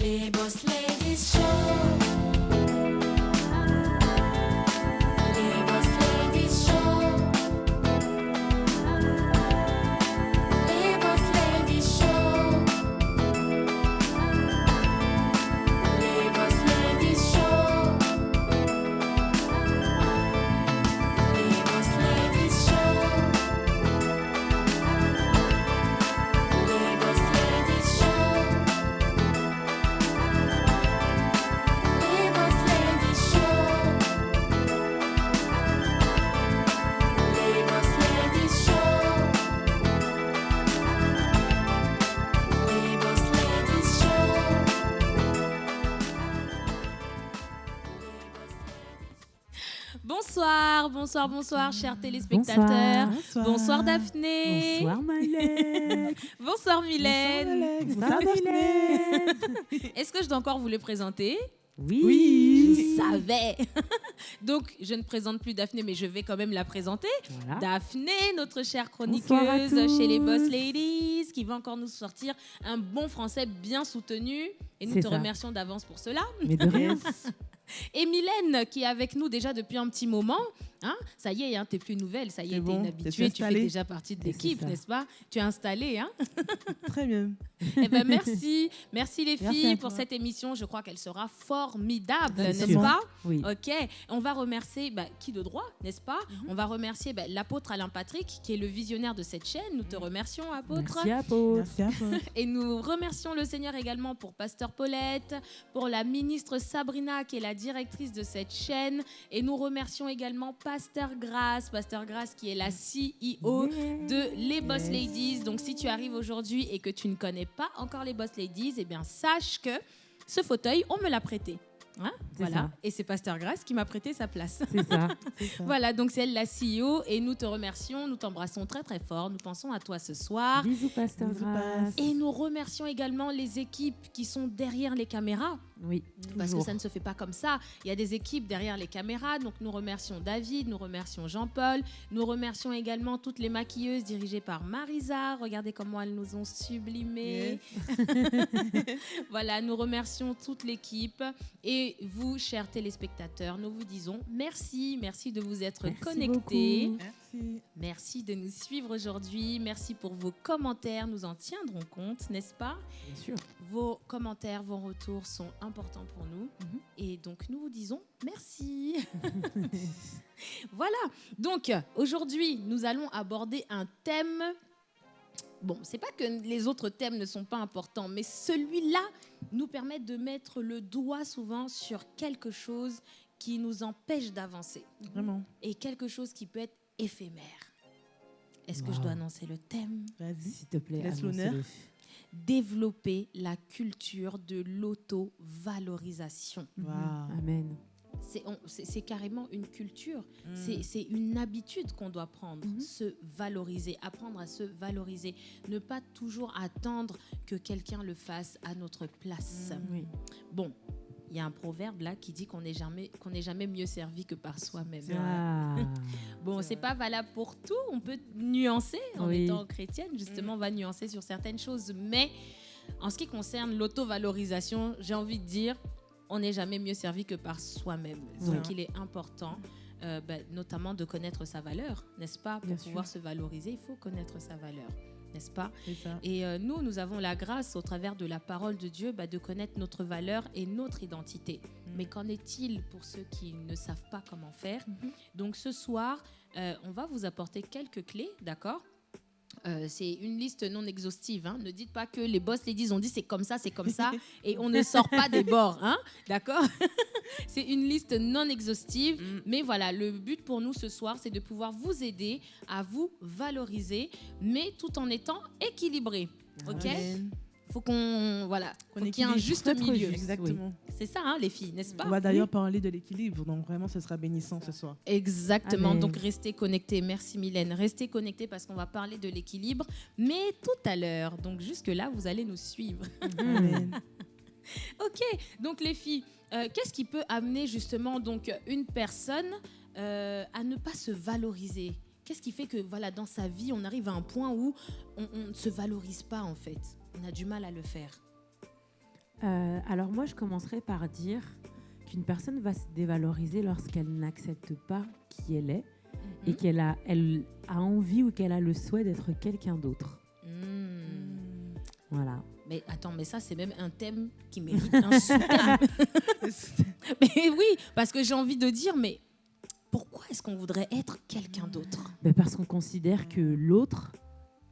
Les Boss Ladies Show. Bonsoir, bonsoir, bonsoir, chers téléspectateurs. Bonsoir. Bonsoir, Daphné. Bonsoir Malek. Bonsoir Mylène. Bonsoir Daphné. Est-ce que je dois encore vous les présenter? Oui. Je savais. Donc, je ne présente plus Daphné, mais je vais quand même la présenter. Voilà. Daphné, notre chère Bonsoir chroniqueuse chez les Boss. Ladies, qui va encore nous sortir un bon français bien soutenu. Et nous te ça. remercions d'avance pour cela. Mais de rien. Et Mylène, qui est avec nous déjà depuis un petit moment. Hein, ça y est, hein, t'es plus nouvelle, ça y est, bon, une je habituée, suis tu fais déjà partie de l'équipe, n'est-ce pas? Tu es installée, hein? Très bien. Eh ben merci, merci les Merci filles pour cette émission. Je crois qu'elle sera formidable, n'est-ce pas? Oui. Ok, on va remercier bah, qui de droit, n'est-ce pas? Mhm. On va remercier bah, l'apôtre Alain Patrick, qui est le visionnaire de cette chaîne. Nous te remercions, apôtre. Merci Paul. Merci toi. Et nous remercions le Seigneur également pour Pasteur Paulette, pour la ministre Sabrina, qui est la directrice de cette chaîne. Et nous remercions également Pasteur Grace, Pasteur Grace qui est la CEO de les Boss Yes. Ladies. Donc si tu arrives aujourd'hui et que tu ne connais pas encore les Boss Ladies, eh bien sache que ce fauteuil, on me l'a prêté. Hein voilà. ça. Et c'est Pasteur Grace qui m'a prêté sa place. C'est ça. C'est ça. Voilà, donc c'est elle la CEO et nous te remercions, nous t'embrassons très très fort, nous pensons à toi ce soir. Bisous, Pasteur Bisous, Grasse. Et nous remercions également les équipes qui sont derrière les caméras, Oui. parce que ça ne se fait pas comme ça. Il y a des équipes derrière les caméras, donc nous remercions David, nous remercions Jean-Paul, nous remercions également toutes les maquilleuses dirigées par Marisa. Regardez comment elles nous ont sublimées. voilà, nous remercions toute l'équipe. Et vous, chers téléspectateurs, nous vous disons merci, merci de vous être Merci connectés. beaucoup. Merci. Merci de nous suivre aujourd'hui. Merci pour vos commentaires. Nous en tiendrons compte, n'est-ce pas? Bien sûr. Vos commentaires, vos retours sont importants pour nous. Mhm. Et donc, nous vous disons merci. voilà. Donc, aujourd'hui, nous allons aborder un thème. Bon, c'est pas que les autres thèmes ne sont pas importants, mais celui-là nous permet de mettre le doigt souvent sur quelque chose qui nous empêche d'avancer Vraiment. et quelque chose qui peut être éphémère. Est-ce que je dois annoncer le thème? Vas-y. S'il te plaît, Laisse l'honneur. Développer la culture de l'auto-valorisation. Waouh. Amen. C'est carrément une culture, Mm. c'est une habitude qu'on doit prendre, Mhm. se valoriser, apprendre à se valoriser, ne pas toujours attendre que quelqu'un le fasse à notre place. Mm. Oui. Bon, il y a un proverbe là qui dit qu'on n'est jamais, qu'on n'est jamais mieux servi que par soi-même. Ah. Bon, C'est pas valable pour tout. On peut nuancer en Oui. étant chrétienne. Justement, on va nuancer sur certaines choses. Mais en ce qui concerne l'auto-valorisation, j'ai envie de dire, on n'est jamais mieux servi que par soi-même. Donc, il est important, euh, ben, notamment, de connaître sa valeur, n'est-ce pas? Pour Bien pouvoir sûr. se valoriser, il faut connaître sa valeur, n'est-ce pas? Et euh, nous, nous avons la grâce, au travers de la parole de Dieu, bah, de connaître notre valeur et notre identité. Mm. Mais qu'en est-il pour ceux qui ne savent pas comment faire? Mhm. Donc ce soir, euh, on va vous apporter quelques clés, d'accord? Euh, c'est une liste non exhaustive. hein. Ne dites pas que les boss ladies ont dit c'est comme ça, c'est comme ça, et on ne sort pas des bords. Hein D'accord? C'est une liste non exhaustive. Mm. Mais voilà, le but pour nous ce soir, c'est de pouvoir vous aider à vous valoriser, mais tout en étant équilibré. Ok? Amen. Faut qu'on voilà, Qu'on qu'il y ait un juste milieu. Exactement. C'est ça, hein, les filles, n'est-ce On pas va d'ailleurs parler de l'équilibre, donc vraiment, ce sera bénissant ce soir. Exactement. Amen. Donc restez connectés. Merci Mylène. Restez connectés parce qu'on va parler de l'équilibre, mais tout à l'heure. Donc jusque là, vous allez nous suivre. Amen. Ok. Donc les filles, euh, qu'est-ce qui peut amener justement donc une personne euh, à ne pas se valoriser? Qu'est-ce qui fait que voilà dans sa vie on arrive à un point où on, on ne se valorise pas en fait? On a du mal à le faire. Euh, alors moi, je commencerai par dire qu'une personne va se dévaloriser lorsqu'elle n'accepte pas qui elle est et Mhm. qu'elle a, elle a envie ou qu'elle a le souhait d'être quelqu'un d'autre. Hmm. Voilà. Mais attends, mais ça, c'est même un thème qui mérite un sous-thème. mais oui, parce que j'ai envie de dire, mais pourquoi est-ce qu'on voudrait être quelqu'un d'autre? Ben, parce qu'on considère que l'autre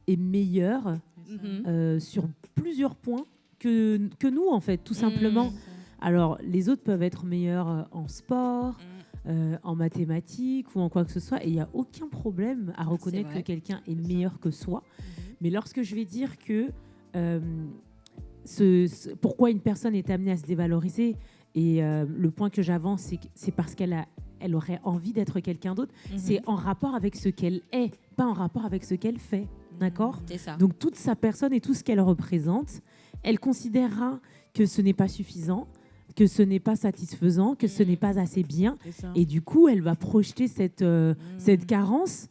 est meilleur Mhm. euh, sur plusieurs points que, que nous, en fait, tout simplement. Mm. Alors, les autres peuvent être meilleurs euh, en sport, Mm. euh, en mathématiques ou en quoi que ce soit, et il n'y a aucun problème à reconnaître que quelqu'un est meilleur que soi. Mhm. Mais lorsque je vais dire que euh, ce- ce- pourquoi une personne est amenée à se dévaloriser, et euh, le point que j'avance, c'est parce qu'elle a, elle aurait envie d'être quelqu'un d'autre, Mhm. c'est en rapport avec ce qu'elle est, pas en rapport avec ce qu'elle fait. D'accord C'est ça. Donc toute sa personne et tout ce qu'elle représente, elle considérera que ce n'est pas suffisant, que ce n'est pas satisfaisant, que ce Mhm. n'est pas assez bien. Et du coup, elle va projeter cette, euh, Mm. cette carence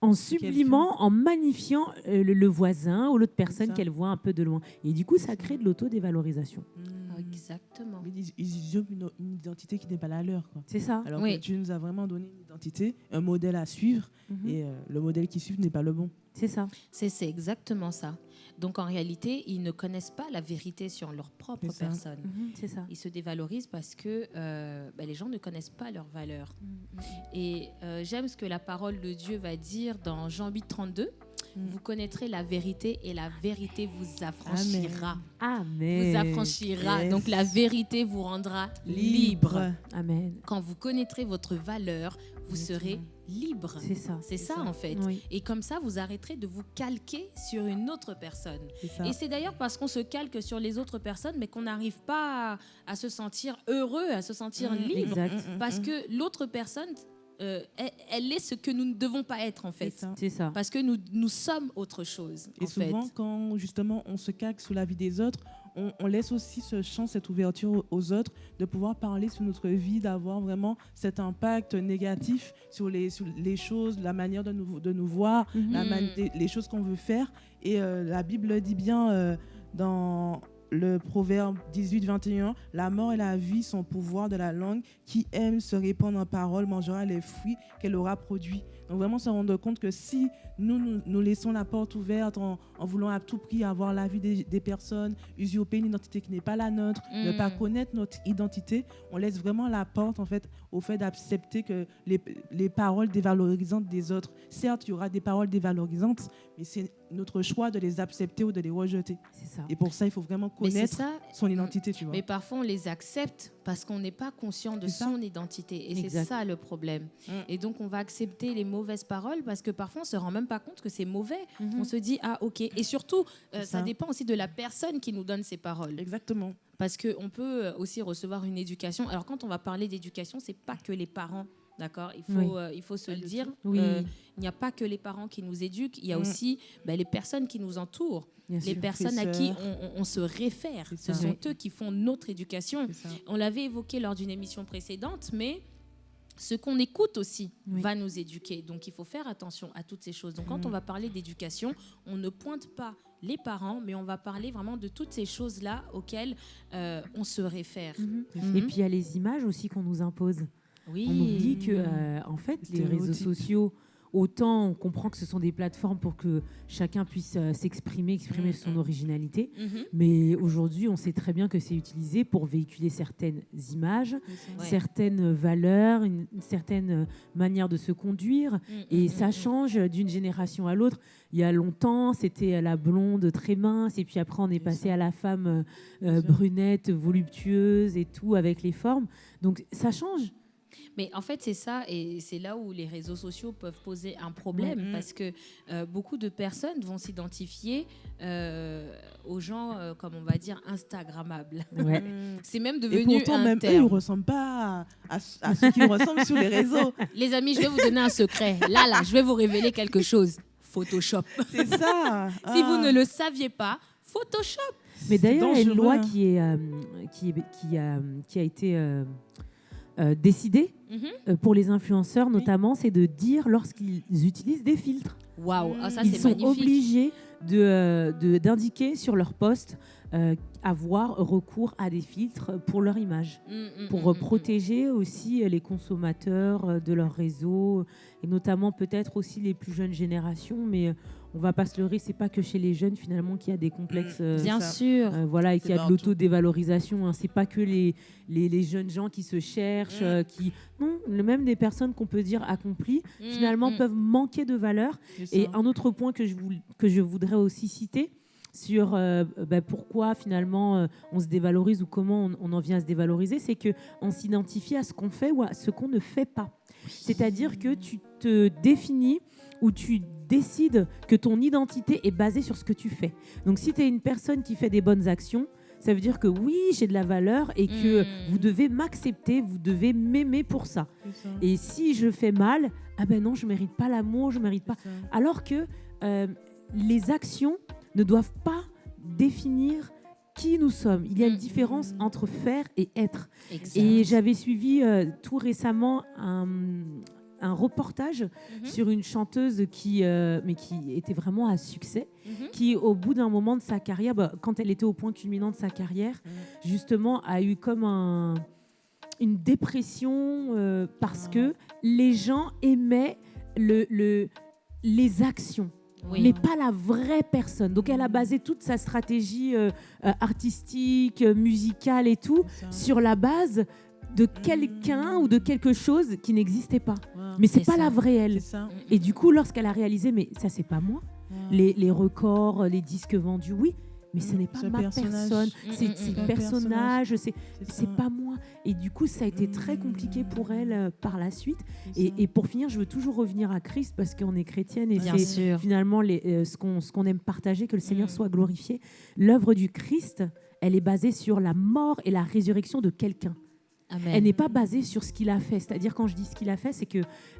en sublimant, en magnifiant euh, le, le voisin ou l'autre personne qu'elle voit un peu de loin. Et du coup, ça crée de l'autodévalorisation. Mm. Exactement. Mais Ils, ils usurpent une, une identité qui n'est pas la leur. C'est ça. Alors Oui. que Dieu nous a vraiment donné une identité, un modèle à suivre, Mhm. et euh, le modèle qui suit n'est pas le bon. C'est ça. C'est exactement ça. Donc en réalité, ils ne connaissent pas la vérité sur leur propre personne. Mhm, C'est ça. Ils se dévalorisent parce que euh, bah, les gens ne connaissent pas leurs valeurs. Mhm. Et euh, j'aime ce que la parole de Dieu va dire dans Jean 8, 32. Mm. Vous connaîtrez la vérité et la vérité vous affranchira. Amen. Vous affranchira. Yes. Donc la vérité vous rendra libre. Amen. Quand vous connaîtrez votre valeur, vous serez libre. C'est ça. C'est ça, ça. en fait. Oui. Et comme ça, vous arrêterez de vous calquer sur une autre personne. Et c'est d'ailleurs parce qu'on se calque sur les autres personnes, mais qu'on n'arrive pas à, à se sentir heureux, à se sentir Mm, libre. Exact. mm, mm, Parce mm. que l'autre personne, euh, elle, elle est ce que nous ne devons pas être, en C'est fait. ça. C'est ça. Parce que nous, nous sommes autre chose, Et en souvent, fait. quand justement on se calque sous la vie des autres, on, on laisse aussi ce champ, cette ouverture aux- autres, de pouvoir parler sur notre vie, d'avoir vraiment cet impact négatif sur les, sur les choses, la manière de nous, de nous voir, Mhm. la les choses qu'on veut faire. Et euh, la Bible dit bien euh, dans le proverbe 18-21, la mort et la vie sont au pouvoir de la langue. Qui aime se répandre en parole mangera les fruits qu'elle aura produits. Donc vraiment se rendre compte que si nous, nous, nous laissons la porte ouverte en, en voulant à tout prix avoir l'avis des, des personnes, usurper une identité qui n'est pas la nôtre, ne Mm. pas connaître notre identité, on laisse vraiment la porte en fait au fait d'accepter que les, les paroles dévalorisantes des autres. Certes, il y aura des paroles dévalorisantes, mais c'est notre choix de les accepter ou de les rejeter. Ça. Et pour ça, il faut vraiment connaître ça. son identité, tu vois. Mais parfois, on les accepte parce qu'on n'est pas conscient de son identité. Et c'est ça le problème. Mm. Et donc, on va accepter les mauvaises paroles parce que parfois, on se rend même pas compte que c'est mauvais. Mhm. On se dit, ah, ok. Et surtout, euh, ça ça. dépend aussi de la personne qui nous donne ces paroles. Exactement. Parce qu'on peut euh, aussi recevoir une éducation. Alors, quand on va parler d'éducation, c'est pas que les parents. D'accord? Il, faut, Oui. euh, il faut se le dire. Oui, Euh, il n'y a pas que les parents qui nous éduquent, il y a Mm. aussi ben, les personnes qui nous entourent, bien les sûr. personnes à qui on, on- on se réfère. Ce sont Oui. eux qui font notre éducation. On l'avait évoqué lors d'une émission précédente, mais ce qu'on écoute aussi Oui. va nous éduquer. Donc il faut faire attention à toutes ces choses. Donc quand Mm. on va parler d'éducation, on ne pointe pas les parents, mais on va parler vraiment de toutes ces choses-là auxquelles euh, on se réfère. Mhm. Mhm. Et puis il y a les images aussi qu'on nous impose. Oui. On oublie que, euh, en fait, Les réseaux sociaux, autant on comprend que ce sont des plateformes pour que chacun puisse euh, s'exprimer, exprimer Mm, son originalité. Mhm. Mais aujourd'hui, on sait très bien que c'est utilisé pour véhiculer certaines images, certaines valeurs, une, une certaine euh, manière de se conduire. Mm, Et ça change d'une génération à l'autre. Il y a longtemps, c'était la blonde très mince, et puis après, on est passé à la femme euh, brunette, voluptueuse et tout, avec les formes. Donc ça change. Mais en fait, c'est ça, et c'est là où les réseaux sociaux peuvent poser un problème, Mhm. parce que euh, beaucoup de personnes vont s'identifier euh, aux gens, euh, comme on va dire, Instagrammables. Ouais. Mm. C'est même Et devenu pourtant, un même eux, ils terme. ne ressemblent pas à, à- à ceux qui ressemblent sur les réseaux. Les amis, je vais vous donner un secret. Là, là, je vais vous révéler quelque chose. Photoshop. C'est ça. Si vous Ah. ne le saviez pas, Photoshop. Mais d'ailleurs, il y a une loi hein. qui, est, euh, qui, est- qui, a, qui a été euh, euh, Mhm. euh, pour les influenceurs, notamment, c'est de dire lorsqu'ils utilisent des filtres. Waouh, ah, ça Ils sont magnifique. obligés de, euh, de- d'indiquer sur leur poste euh, avoir recours à des filtres pour leur image, Mm, mm, pour mm, protéger aussi les consommateurs de leur réseau, et notamment peut-être aussi les plus jeunes générations, mais on va pas se leurrer, c'est pas que chez les jeunes finalement qu'il y a des complexes. euh, Bien ça. sûr. euh, voilà, et qu'il y a de l'autodévalorisation. Hein. C'est pas que les, les, les jeunes gens qui se cherchent, Mm. euh, qui non, le- même des personnes qu'on peut dire accomplies, Mm, finalement mm. peuvent manquer de valeur. Et un autre point que je, que je voudrais aussi citer sur euh, bah, pourquoi finalement euh, on se dévalorise ou comment on, on en vient à se dévaloriser, c'est que on s'identifie à ce qu'on fait ou à ce qu'on ne fait pas. C'est-à-dire que tu te définis ou tu décides que ton identité est basée sur ce que tu fais. Donc si tu es une personne qui fait des bonnes actions, ça veut dire que oui, j'ai de la valeur et que Mm. vous devez m'accepter, vous devez m'aimer pour ça. Et si je fais mal, ah ben non, je mérite pas l'amour, je mérite pas. Ça. Alors que euh, les actions ne doivent pas définir qui nous sommes. Il y a une Mm. différence entre faire et être. Exact. Et j'avais suivi euh, tout récemment un, un reportage Mhm, sur une chanteuse qui, euh, mais qui était vraiment à succès, mhm. qui au bout d'un moment de sa carrière, bah, quand elle était au point culminant de sa carrière, Mm. justement a eu comme un, une dépression euh, parce Ah. que les gens aimaient le, le- les actions. Oui. mais pas la vraie personne. Donc elle a basé toute sa stratégie euh, artistique, musicale et tout sur la base de quelqu'un ou de quelque chose qui n'existait pas. Ouais. Mais c'est pas ça. la vraie elle. Et du coup, lorsqu'elle a réalisé, mais ça c'est pas moi, les, les records, les disques vendus, oui, mais ce Mm, n'est pas ma personnage. personne, Mm, c'est mm, mm. le Un personnage, c'est pas moi. Et du coup, ça a été très compliqué pour elle euh, par la suite. Et, pour finir, je veux toujours revenir à Christ parce qu'on est chrétienne et c'est finalement les, euh, ce qu'on ce qu'on aime partager, que le Seigneur Mm. soit glorifié. L'œuvre du Christ, elle est basée sur la mort et la résurrection de quelqu'un. Amen. Elle n'est pas basée sur ce qu'il a fait. C'est-à-dire quand je dis ce qu'il a fait, c'est que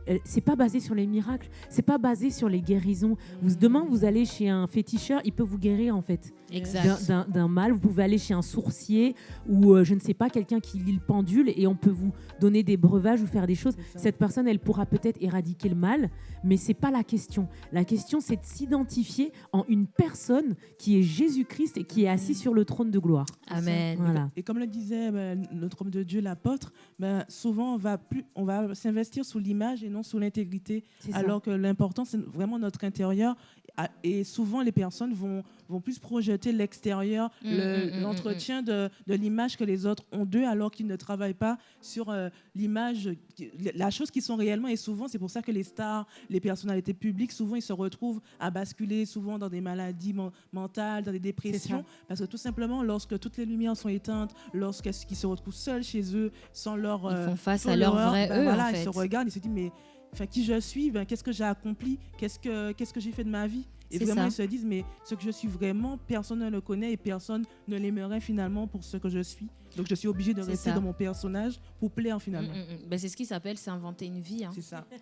euh, c'est pas basé sur les miracles, c'est pas basé sur les guérisons. Vous, demain, vous allez chez un féticheur, il peut vous guérir en fait d'un- Exact. d'un d'un mal. Vous pouvez aller chez un sourcier ou euh, je ne sais pas quelqu'un qui lit le pendule et on peut vous donner des breuvages ou faire des choses. Cette personne, elle pourra peut-être éradiquer le mal, mais c'est pas la question. La question, c'est de s'identifier en une personne qui est Jésus-Christ et qui est assis sur le trône de gloire. Amen. Voilà. Et comme le disait ben, notre homme de Dieu, ben, souvent on va, plus, on va s'investir sous l'image et non sous l'intégrité. Alors que l'important, c'est vraiment notre intérieur. Et souvent, les personnes vont, vont plus projeter l'extérieur, Mm, le- mm, mm, l'entretien de, de l'image que les autres ont d'eux, alors qu'ils ne travaillent pas sur euh, l'image, la chose qu'ils sont réellement. Et souvent, c'est pour ça que les stars, les personnalités publiques, souvent, ils se retrouvent à basculer souvent dans des maladies men- mentales, dans des dépressions. Parce que tout simplement, lorsque toutes les lumières sont éteintes, lorsqu'ils se retrouvent seuls chez eux, sans leur... Ils euh, font face à leur vrai ben eux, voilà, en ils fait. se regardent, ils se disent, mais enfin, qui je suis, ben, qu'est-ce que j'ai accompli, qu'est-ce que, qu'est-ce que j'ai fait de ma vie? Et vraiment, ça. ils se disent, mais ce que je suis vraiment, personne ne le connaît et personne ne l'aimerait finalement pour ce que je suis. Donc, je suis obligée de rester ça. dans mon personnage pour plaire finalement. Mm, mm, mm. Ben, c'est ce qui s'appelle s'inventer une vie. hein. C'est ça.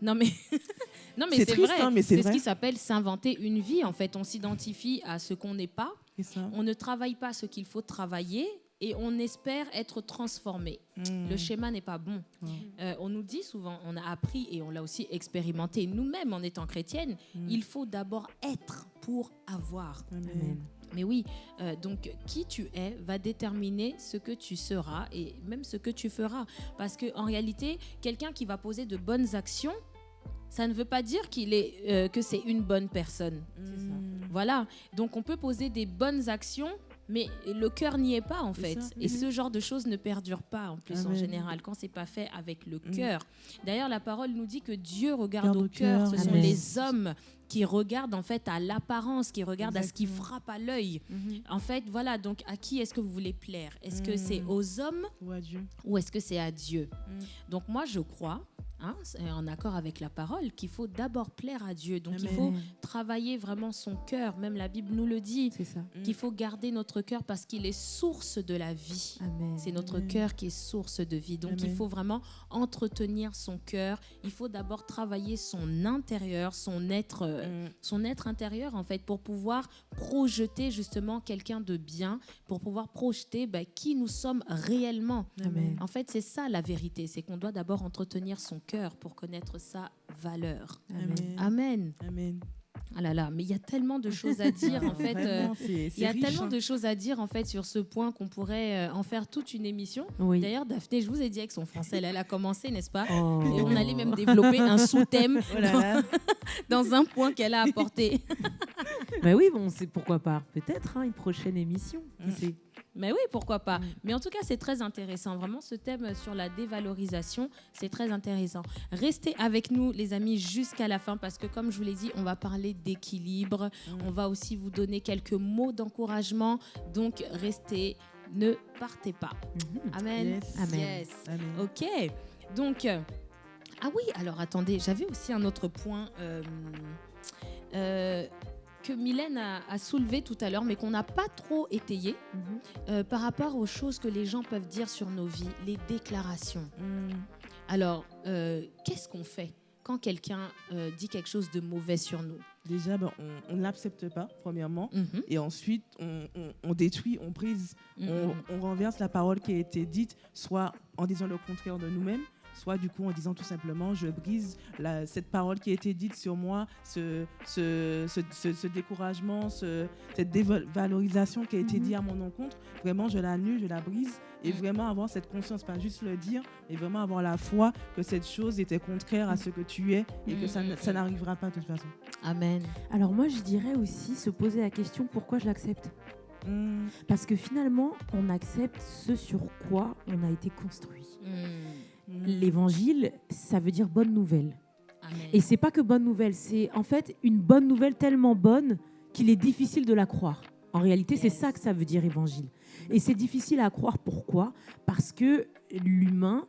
Non mais, non, mais C'est vrai. hein, mais c'est c'est ce qui s'appelle s'inventer une vie. En fait, on s'identifie à ce qu'on n'est pas. Ça. On ne travaille pas ce qu'il faut travailler et on espère être transformé. Mm. Le schéma n'est pas bon. Ouais. Euh, on nous dit souvent, on a appris et on l'a aussi expérimenté nous-mêmes en étant chrétienne, Mm. il faut d'abord être pour avoir. Amen. Mais oui, euh, donc qui tu es va déterminer ce que tu seras et même ce que tu feras. Parce qu'en réalité, quelqu'un qui va poser de bonnes actions, ça ne veut pas dire qu'il est, euh, que c'est une bonne personne. Ça. Mm. Voilà. Donc on peut poser des bonnes actions, mais le cœur n'y est pas en fait. Et Mhm. ce genre de choses ne perdurent pas en plus en Amen. général quand c'est pas fait avec le Mhm. cœur. D'ailleurs, la parole nous dit que Dieu regarde Regarde au cœur. Ce sont les hommes qui regardent en fait à l'apparence, qui regardent à ce qui Exactement. frappe à l'œil. Mhm. En fait, voilà. Donc, à qui est-ce que vous voulez plaire? Est-ce que c'est aux hommes Ou à Dieu. ou est-ce que c'est à Dieu? Mhm. Donc, moi, je crois. Hein, en accord avec la parole, qu'il faut d'abord plaire à Dieu. Donc il faut travailler vraiment son cœur. Même la Bible nous le dit qu'il faut garder notre cœur parce qu'il est source de la vie. C'est notre Amen. cœur qui est source de vie. Donc il faut vraiment entretenir son cœur. Il faut d'abord travailler son intérieur, son être, euh, Mm. son être intérieur en fait, pour pouvoir projeter justement quelqu'un de bien, pour pouvoir projeter bah, qui nous sommes réellement. En fait, c'est ça la vérité, c'est qu'on doit d'abord entretenir son cœur pour connaître sa valeur. Amen. Amen. Amen. Ah là là, mais il y a tellement de choses à dire en fait. euh, il y a riche, tellement hein. de choses à dire en fait sur ce point qu'on pourrait euh, en faire toute une émission. Oui. D'ailleurs, Daphné, je vous ai dit avec son français, elle, elle a commencé, n'est-ce pas? Oh. Et on allait même développer un sous-thème Oh dans un point qu'elle a apporté. Bah oui, bon, c'est pourquoi pas? Peut-être hein, une prochaine émission. qui Mm. sait? Mais oui, pourquoi pas. Mm. Mais en tout cas, c'est très intéressant. Vraiment, ce thème sur la dévalorisation, c'est très intéressant. Restez avec nous, les amis, jusqu'à la fin, parce que comme je vous l'ai dit, on va parler d'équilibre. Mm. On va aussi vous donner quelques mots d'encouragement. Donc, restez, ne partez pas. Mhm. Amen. Yes. Amen. Yes. Amen. Ok. Donc, euh, ah oui, alors attendez, j'avais aussi un autre point euh, euh, que Mylène a, a soulevé tout à l'heure, mais qu'on n'a pas trop étayé Mhm. euh, par rapport aux choses que les gens peuvent dire sur nos vies, les déclarations. Mm. Alors, euh, qu'est-ce qu'on fait quand quelqu'un euh, dit quelque chose de mauvais sur nous? Déjà, ben, on ne l'accepte pas, premièrement. Mhm, Et ensuite, on, on- on détruit, on brise, mhm, on, on renverse la parole qui a été dite, soit en disant le contraire de nous-mêmes, soit du coup en disant tout simplement je brise la- cette parole qui a été dite sur moi, ce, ce, ce, ce- ce découragement, ce- cette dévalorisation qui a été Mhm. dite à mon encontre. Vraiment, je l'annule, je la brise. Et vraiment avoir cette conscience, pas juste le dire, mais vraiment avoir la foi que cette chose était contraire à ce que tu es et que ça, Mhm. ça n'arrivera pas de toute façon. Amen. Alors moi, je dirais aussi se poser la question pourquoi je l'accepte? Mm. Parce que finalement, on accepte ce sur quoi on a été construit. Mm, Mm. L'évangile, ça veut dire bonne nouvelle. Amen. Et c'est pas que bonne nouvelle, c'est en fait une bonne nouvelle tellement bonne qu'il est difficile de la croire. En réalité, c'est ça que ça veut dire évangile. Et c'est difficile à croire. Pourquoi? Parce que l'humain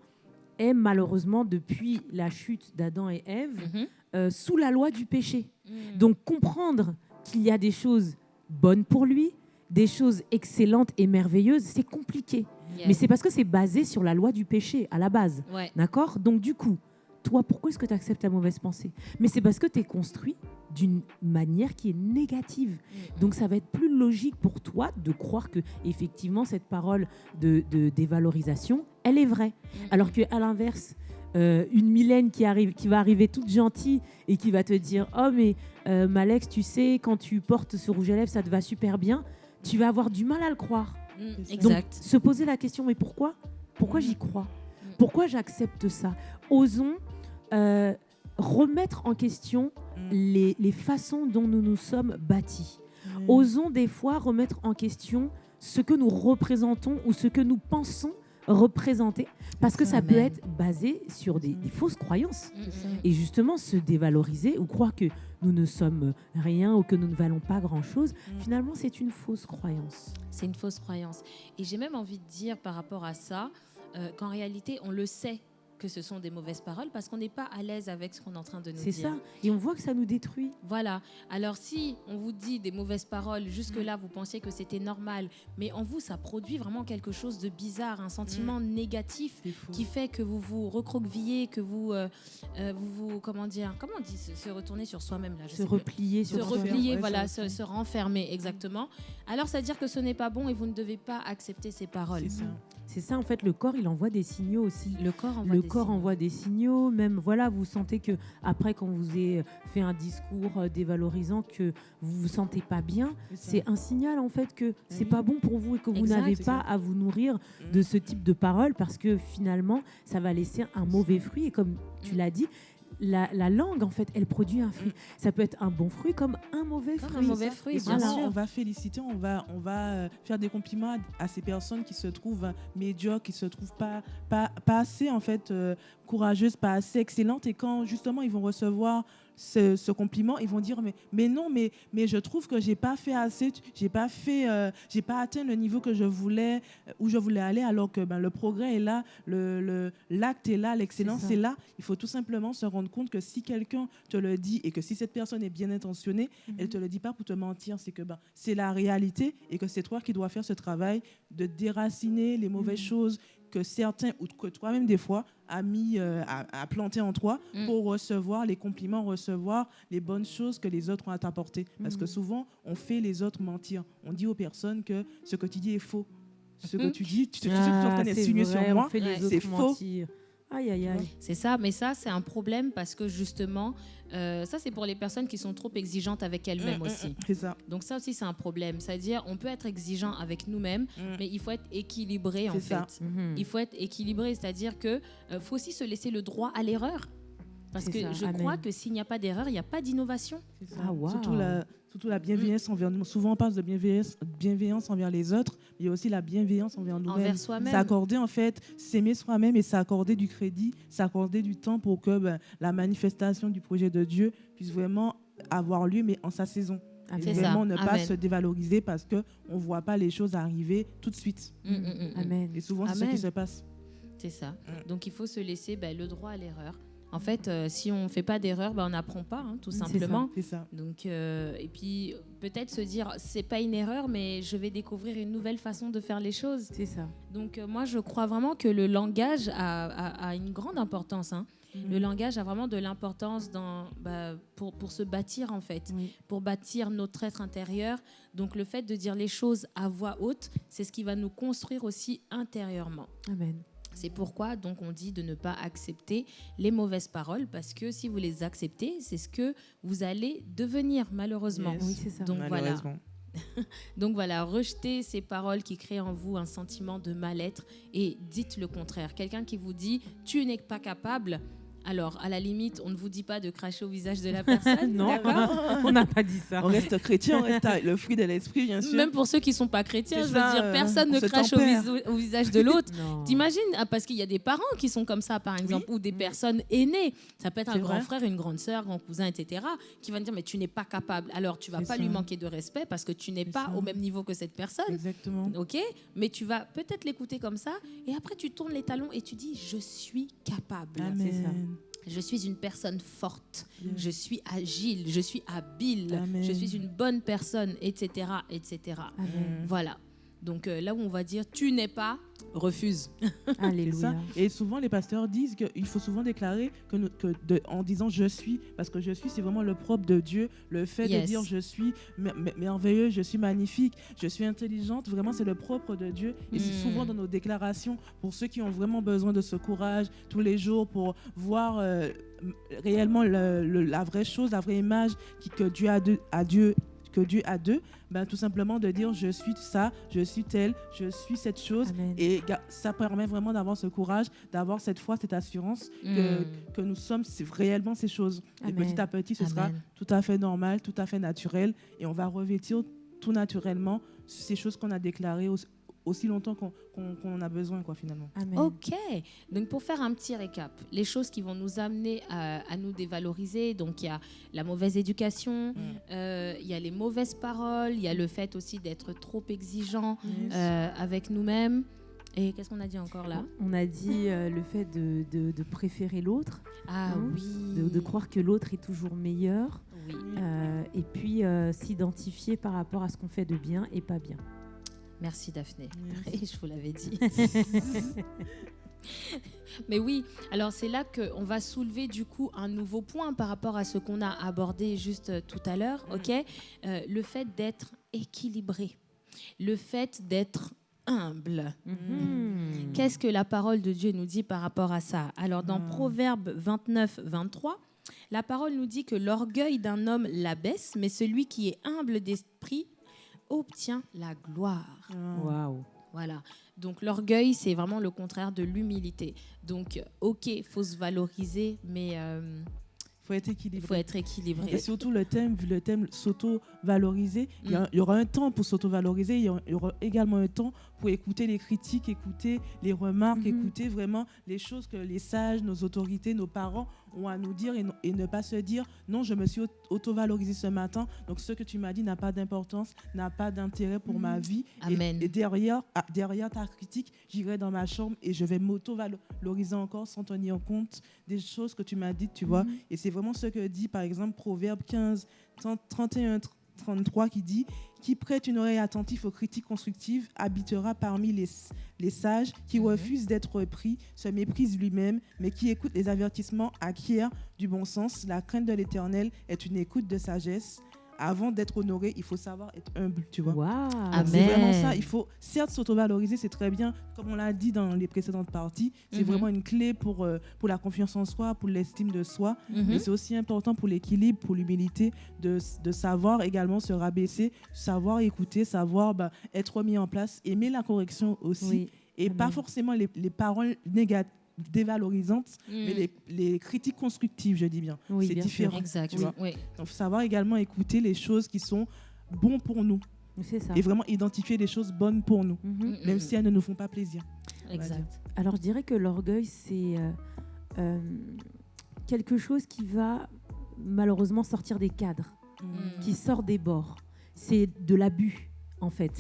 est malheureusement, depuis la chute d'Adam et Ève, Mhm, euh, sous la loi du péché. mm. Donc comprendre qu'il y a des choses bonnes pour lui, des choses excellentes et merveilleuses, c'est compliqué. Mais c'est parce que c'est basé sur la loi du péché à la base. Ouais. D'accord? Donc du coup, toi, pourquoi est-ce que tu acceptes la mauvaise pensée? Mais c'est parce que tu es construit d'une manière qui est négative. Mm, Donc ça va être plus logique pour toi de croire que effectivement cette parole de, de dévalorisation, elle est vraie. mm, Alors que à l'inverse, euh, une Mylène qui arrive, qui va arriver toute gentille et qui va te dire oh mais euh, Malex, tu sais quand tu portes ce rouge à lèvres, ça te va super bien. Tu vas avoir du mal à le croire. Mm, ça. Donc Exact. se poser la question mais pourquoi? Pourquoi j'y crois? Pourquoi j'accepte ça? Osons euh, remettre en question Mm. les, les façons dont nous nous sommes bâtis. Mm. Osons des fois remettre en question ce que nous représentons ou ce que nous pensons représenter, parce que ça peut être basé sur des, des fausses croyances. Et justement, se dévaloriser ou croire que nous ne sommes rien ou que nous ne valons pas grand-chose, Mm. finalement, c'est une fausse croyance. C'est une fausse croyance. Et j'ai même envie de dire par rapport à ça euh, qu'en réalité, on le sait que ce sont des mauvaises paroles parce qu'on n'est pas à l'aise avec ce qu'on est en train de nous C'est dire. ça. Et on voit que ça nous détruit. Voilà. Alors si on vous dit des mauvaises paroles, jusque-là, vous pensiez que c'était normal, mais en vous, ça produit vraiment quelque chose de bizarre, un sentiment négatif C'est fou. qui fait que vous vous recroquevillez, que vous, euh, euh, vous, vous- comment dire, comment on dit, se, se retourner sur soi-même là, je Se replier se sur soi. replier, ouais, voilà, se se, se renfermer, exactement. Alors, ça veut dire que ce n'est pas bon et vous ne devez pas accepter ces paroles. C'est ça. C'est ça, en fait, le corps, il envoie des signaux aussi. Le corps envoie le des corps signaux. envoie des signaux, même voilà, vous sentez que après quand vous avez fait un discours euh, dévalorisant que vous vous sentez pas bien, C'est un signal en fait que c'est Oui. pas bon pour vous et que vous n'avez pas à vous nourrir ça. de ce type de paroles parce que finalement ça va laisser un mauvais fruit et comme tu Mm. l'as dit la, la langue en fait elle produit un fruit ça peut être un bon fruit comme un mauvais Comme un fruit mauvais fruit, Et bien sûr. on va féliciter, on va, on va euh, faire des compliments à, à ces personnes qui se trouvent euh, médiocres, qui se trouvent pas, pas, pas assez en fait euh, courageuses, pas assez excellentes. Et quand justement ils vont recevoir ce, ce compliment, ils vont dire mais, mais non, mais, mais je trouve que j'ai pas fait assez, j'ai pas fait, euh, j'ai pas atteint le niveau que je voulais, euh, où je voulais aller, alors que ben, le progrès est là, le, le- l'acte est là, l'excellence est là. Il faut tout simplement se rendre compte que si quelqu'un te le dit et que si cette personne est bien intentionnée, elle te le dit pas pour te mentir, c'est que ben, c'est la réalité et que c'est toi qui dois faire ce travail de déraciner les mauvaises Mhm. choses que certains ou que toi-même des fois a mis euh, à, à planter en toi Mm. pour recevoir les compliments, recevoir les bonnes choses que les autres ont à t'apporter. Parce que Mhm. souvent, on fait les autres mentir. On dit aux personnes que ce que tu dis est faux. Ce que Mhm. tu dis, tu, tu sais que tu es en train Ah, c'est d'insinuer vrai, sur moi. C'est faux. mentir. Aïe, aïe, aïe. C'est ça, mais ça, c'est un problème parce que justement, euh, ça, c'est pour les personnes qui sont trop exigeantes avec elles-mêmes Mm, mm, aussi. mm, C'est ça. Donc ça aussi, c'est un problème. C'est-à-dire, on peut être exigeant avec nous-mêmes, Mm. mais il faut être équilibré en ça. fait. Mhm. Il faut être équilibré, c'est-à-dire que euh, faut aussi se laisser le droit à l'erreur. Parce que ça, je amen. crois que s'il n'y a pas d'erreur, il n'y a pas d'innovation. C'est ça. Ah, waouh. Surtout la, surtout la bienveillance envers nous. Souvent, on parle de bienveillance, bienveillance envers les autres, mais il y a aussi la bienveillance envers nous-mêmes. Envers soi-même. S'accorder, en fait, s'aimer soi-même et s'accorder du crédit, s'accorder du temps pour que ben, la manifestation du projet de Dieu puisse vraiment avoir lieu, mais en sa saison. Et Amen. C'est ça. vraiment ne pas Amen. se dévaloriser parce qu'on ne voit pas les choses arriver tout de suite. Mm, mm, mm, mm. Amen. Et souvent, c'est ce Amen. qui se passe. C'est ça. Mm. Donc il faut se laisser ben, le droit à l'erreur. En fait, euh, si on ne fait pas d'erreur, ben, on n'apprend pas, hein, tout ça. simplement. C'est ça. Donc, euh, et puis peut-être se dire, c'est pas une erreur, mais je vais découvrir une nouvelle façon de faire les choses. C'est ça. Donc euh, moi, je crois vraiment que le langage a, a- a une grande importance. hein. Mhm. Le langage a vraiment de l'importance dans, bah, pour, pour se bâtir en fait, pour bâtir notre être intérieur. Donc le fait de dire les choses à voix haute, c'est ce qui va nous construire aussi intérieurement. Amen. C'est pourquoi donc on dit de ne pas accepter les mauvaises paroles parce que si vous les acceptez, c'est ce que vous allez devenir malheureusement. Yes. Oui, c'est ça. Donc voilà. Malheureusement. Donc voilà, rejetez ces paroles qui créent en vous un sentiment de mal-être et dites le contraire. Quelqu'un qui vous dit tu n'es pas capable, alors à la limite, on ne vous dit pas de cracher au visage de la personne, Non, on n'a pas dit ça. On reste chrétien, on reste le fruit de l'esprit, bien sûr. Même pour ceux qui sont pas chrétiens, je veux ça, dire, personne on ne crache au, visage de l'autre. T'imagines ah, Parce qu'il y a des parents qui sont comme ça, par exemple, ou des personnes aînées. Ça peut être un grand frère, une grande sœur, grand cousin, etc. qui va te dire mais tu n'es pas capable. Alors tu vas C'est pas ça. lui manquer de respect parce que tu n'es pas ça. au même niveau que cette personne. Exactement. Ok, mais tu vas peut-être l'écouter comme ça, et après tu tournes les talons et tu dis je suis capable, Amen. Je suis une personne forte, Yes. je suis agile, je suis habile, Amen. je suis une bonne personne, etc., etc. Amen. Voilà. Donc euh, là où on va dire tu n'es pas, refuse. Alléluia. Et souvent, les pasteurs disent qu'il faut souvent déclarer que, nous- que de- en disant je suis, parce que je suis, c'est vraiment le propre de Dieu. Le fait Yes. de dire je suis mer- mer- merveilleux, je suis magnifique, je suis intelligente, vraiment, c'est le propre de Dieu. Et c'est Mm. souvent dans nos déclarations, pour ceux qui ont vraiment besoin de ce courage tous les jours, pour voir euh, réellement le- le- la vraie chose, la vraie image qui, que Dieu a de, à Dieu que Dieu a d'eux, ben, tout simplement de dire je suis ça, je suis tel, je suis cette chose, Amen. et ça permet vraiment d'avoir ce courage, d'avoir cette foi, cette assurance que, Mm. que nous sommes réellement ces choses. Et petit à petit, ce sera tout à fait normal, tout à fait naturel. Et on va revêtir tout naturellement ces choses qu'on a déclarées aussi, longtemps qu'on en a besoin, quoi, finalement. Amen. Ok, donc pour faire un petit récap, les choses qui vont nous amener à, à nous dévaloriser, donc il y a la mauvaise éducation, Mm. euh, il y a les mauvaises paroles, il y a le fait aussi d'être trop exigeant Yes. euh, avec nous-mêmes. Et qu'est-ce qu'on a dit encore là? On a dit euh, le fait de, de- de préférer l'autre, Ah Hein, oui. de, de croire que l'autre est toujours meilleur, Oui. euh, et puis euh, s'identifier par rapport à ce qu'on fait de bien et pas bien. Merci Daphné. Je vous l'avais dit. Mais oui, alors c'est là qu'on va soulever du coup un nouveau point par rapport à ce qu'on a abordé juste euh, tout à l'heure, ok? Euh, Le fait d'être équilibré, le fait d'être humble. Mhm. Qu'est-ce que la parole de Dieu nous dit par rapport à ça? Alors dans Mm. Proverbe 29, 23, la parole nous dit que l'orgueil d'un homme l'abaisse, mais celui qui est humble d'esprit obtient la gloire. Ah. Waouh. Voilà. Donc l'orgueil, c'est vraiment le contraire de l'humilité. Donc, euh, ok, faut se valoriser, mais euh, faut être il équilibré. faut être équilibré. Et surtout le thème, vu le thème s'auto-valoriser, il y a- Mm. il y aura un temps pour s'auto-valoriser, il y y aura également un temps pour écouter les critiques, écouter les remarques, Mhm. écouter vraiment les choses que les sages, nos autorités, nos parents ont à nous dire et, ne pas se dire non, je me suis au- auto-valorisé ce matin, donc ce que tu m'as dit n'a pas d'importance, n'a pas d'intérêt pour ma vie. Mhm. Amen. Et, derrière, ah, derrière ta critique, j'irai dans ma chambre et je vais m'auto-valoriser encore sans tenir compte des choses que tu m'as dites, tu vois. Et c'est vraiment ce que dit, par exemple, Proverbe 15, 30, 31, 33, qui dit Qui prête une oreille attentive aux critiques constructives habitera parmi les, les sages, qui Mhm. refuse d'être pris, se méprise lui-même, mais qui écoute les avertissements acquiert du bon sens. La crainte de l'éternel est une écoute de sagesse. Avant d'être honoré, il faut savoir être humble, tu vois. C'est vraiment ça. Il faut certes s'auto-valoriser, c'est très bien. Comme on l'a dit dans les précédentes parties, c'est Mhm. vraiment une clé pour, euh, pour la confiance en soi, pour l'estime de soi. Mhm. Mais c'est aussi important pour l'équilibre, pour l'humilité, de, de savoir également se rabaisser, savoir écouter, savoir bah, être mis en place, aimer la correction aussi. Oui. Et pas forcément les, les paroles négatives dévalorisantes, Mm. mais les, les critiques constructives, je dis bien. Oui, c'est différent. Exact. tu vois. Oui. Donc, faut savoir également écouter les choses qui sont bonnes pour nous C'est ça. et vraiment identifier les choses bonnes pour nous, Mhm. Mm, même mm, si elles ne nous font pas plaisir. Exact. Alors je dirais que l'orgueil, c'est euh, euh, quelque chose qui va malheureusement sortir des cadres, Mm. qui sort des bords. C'est de l'abus, en fait.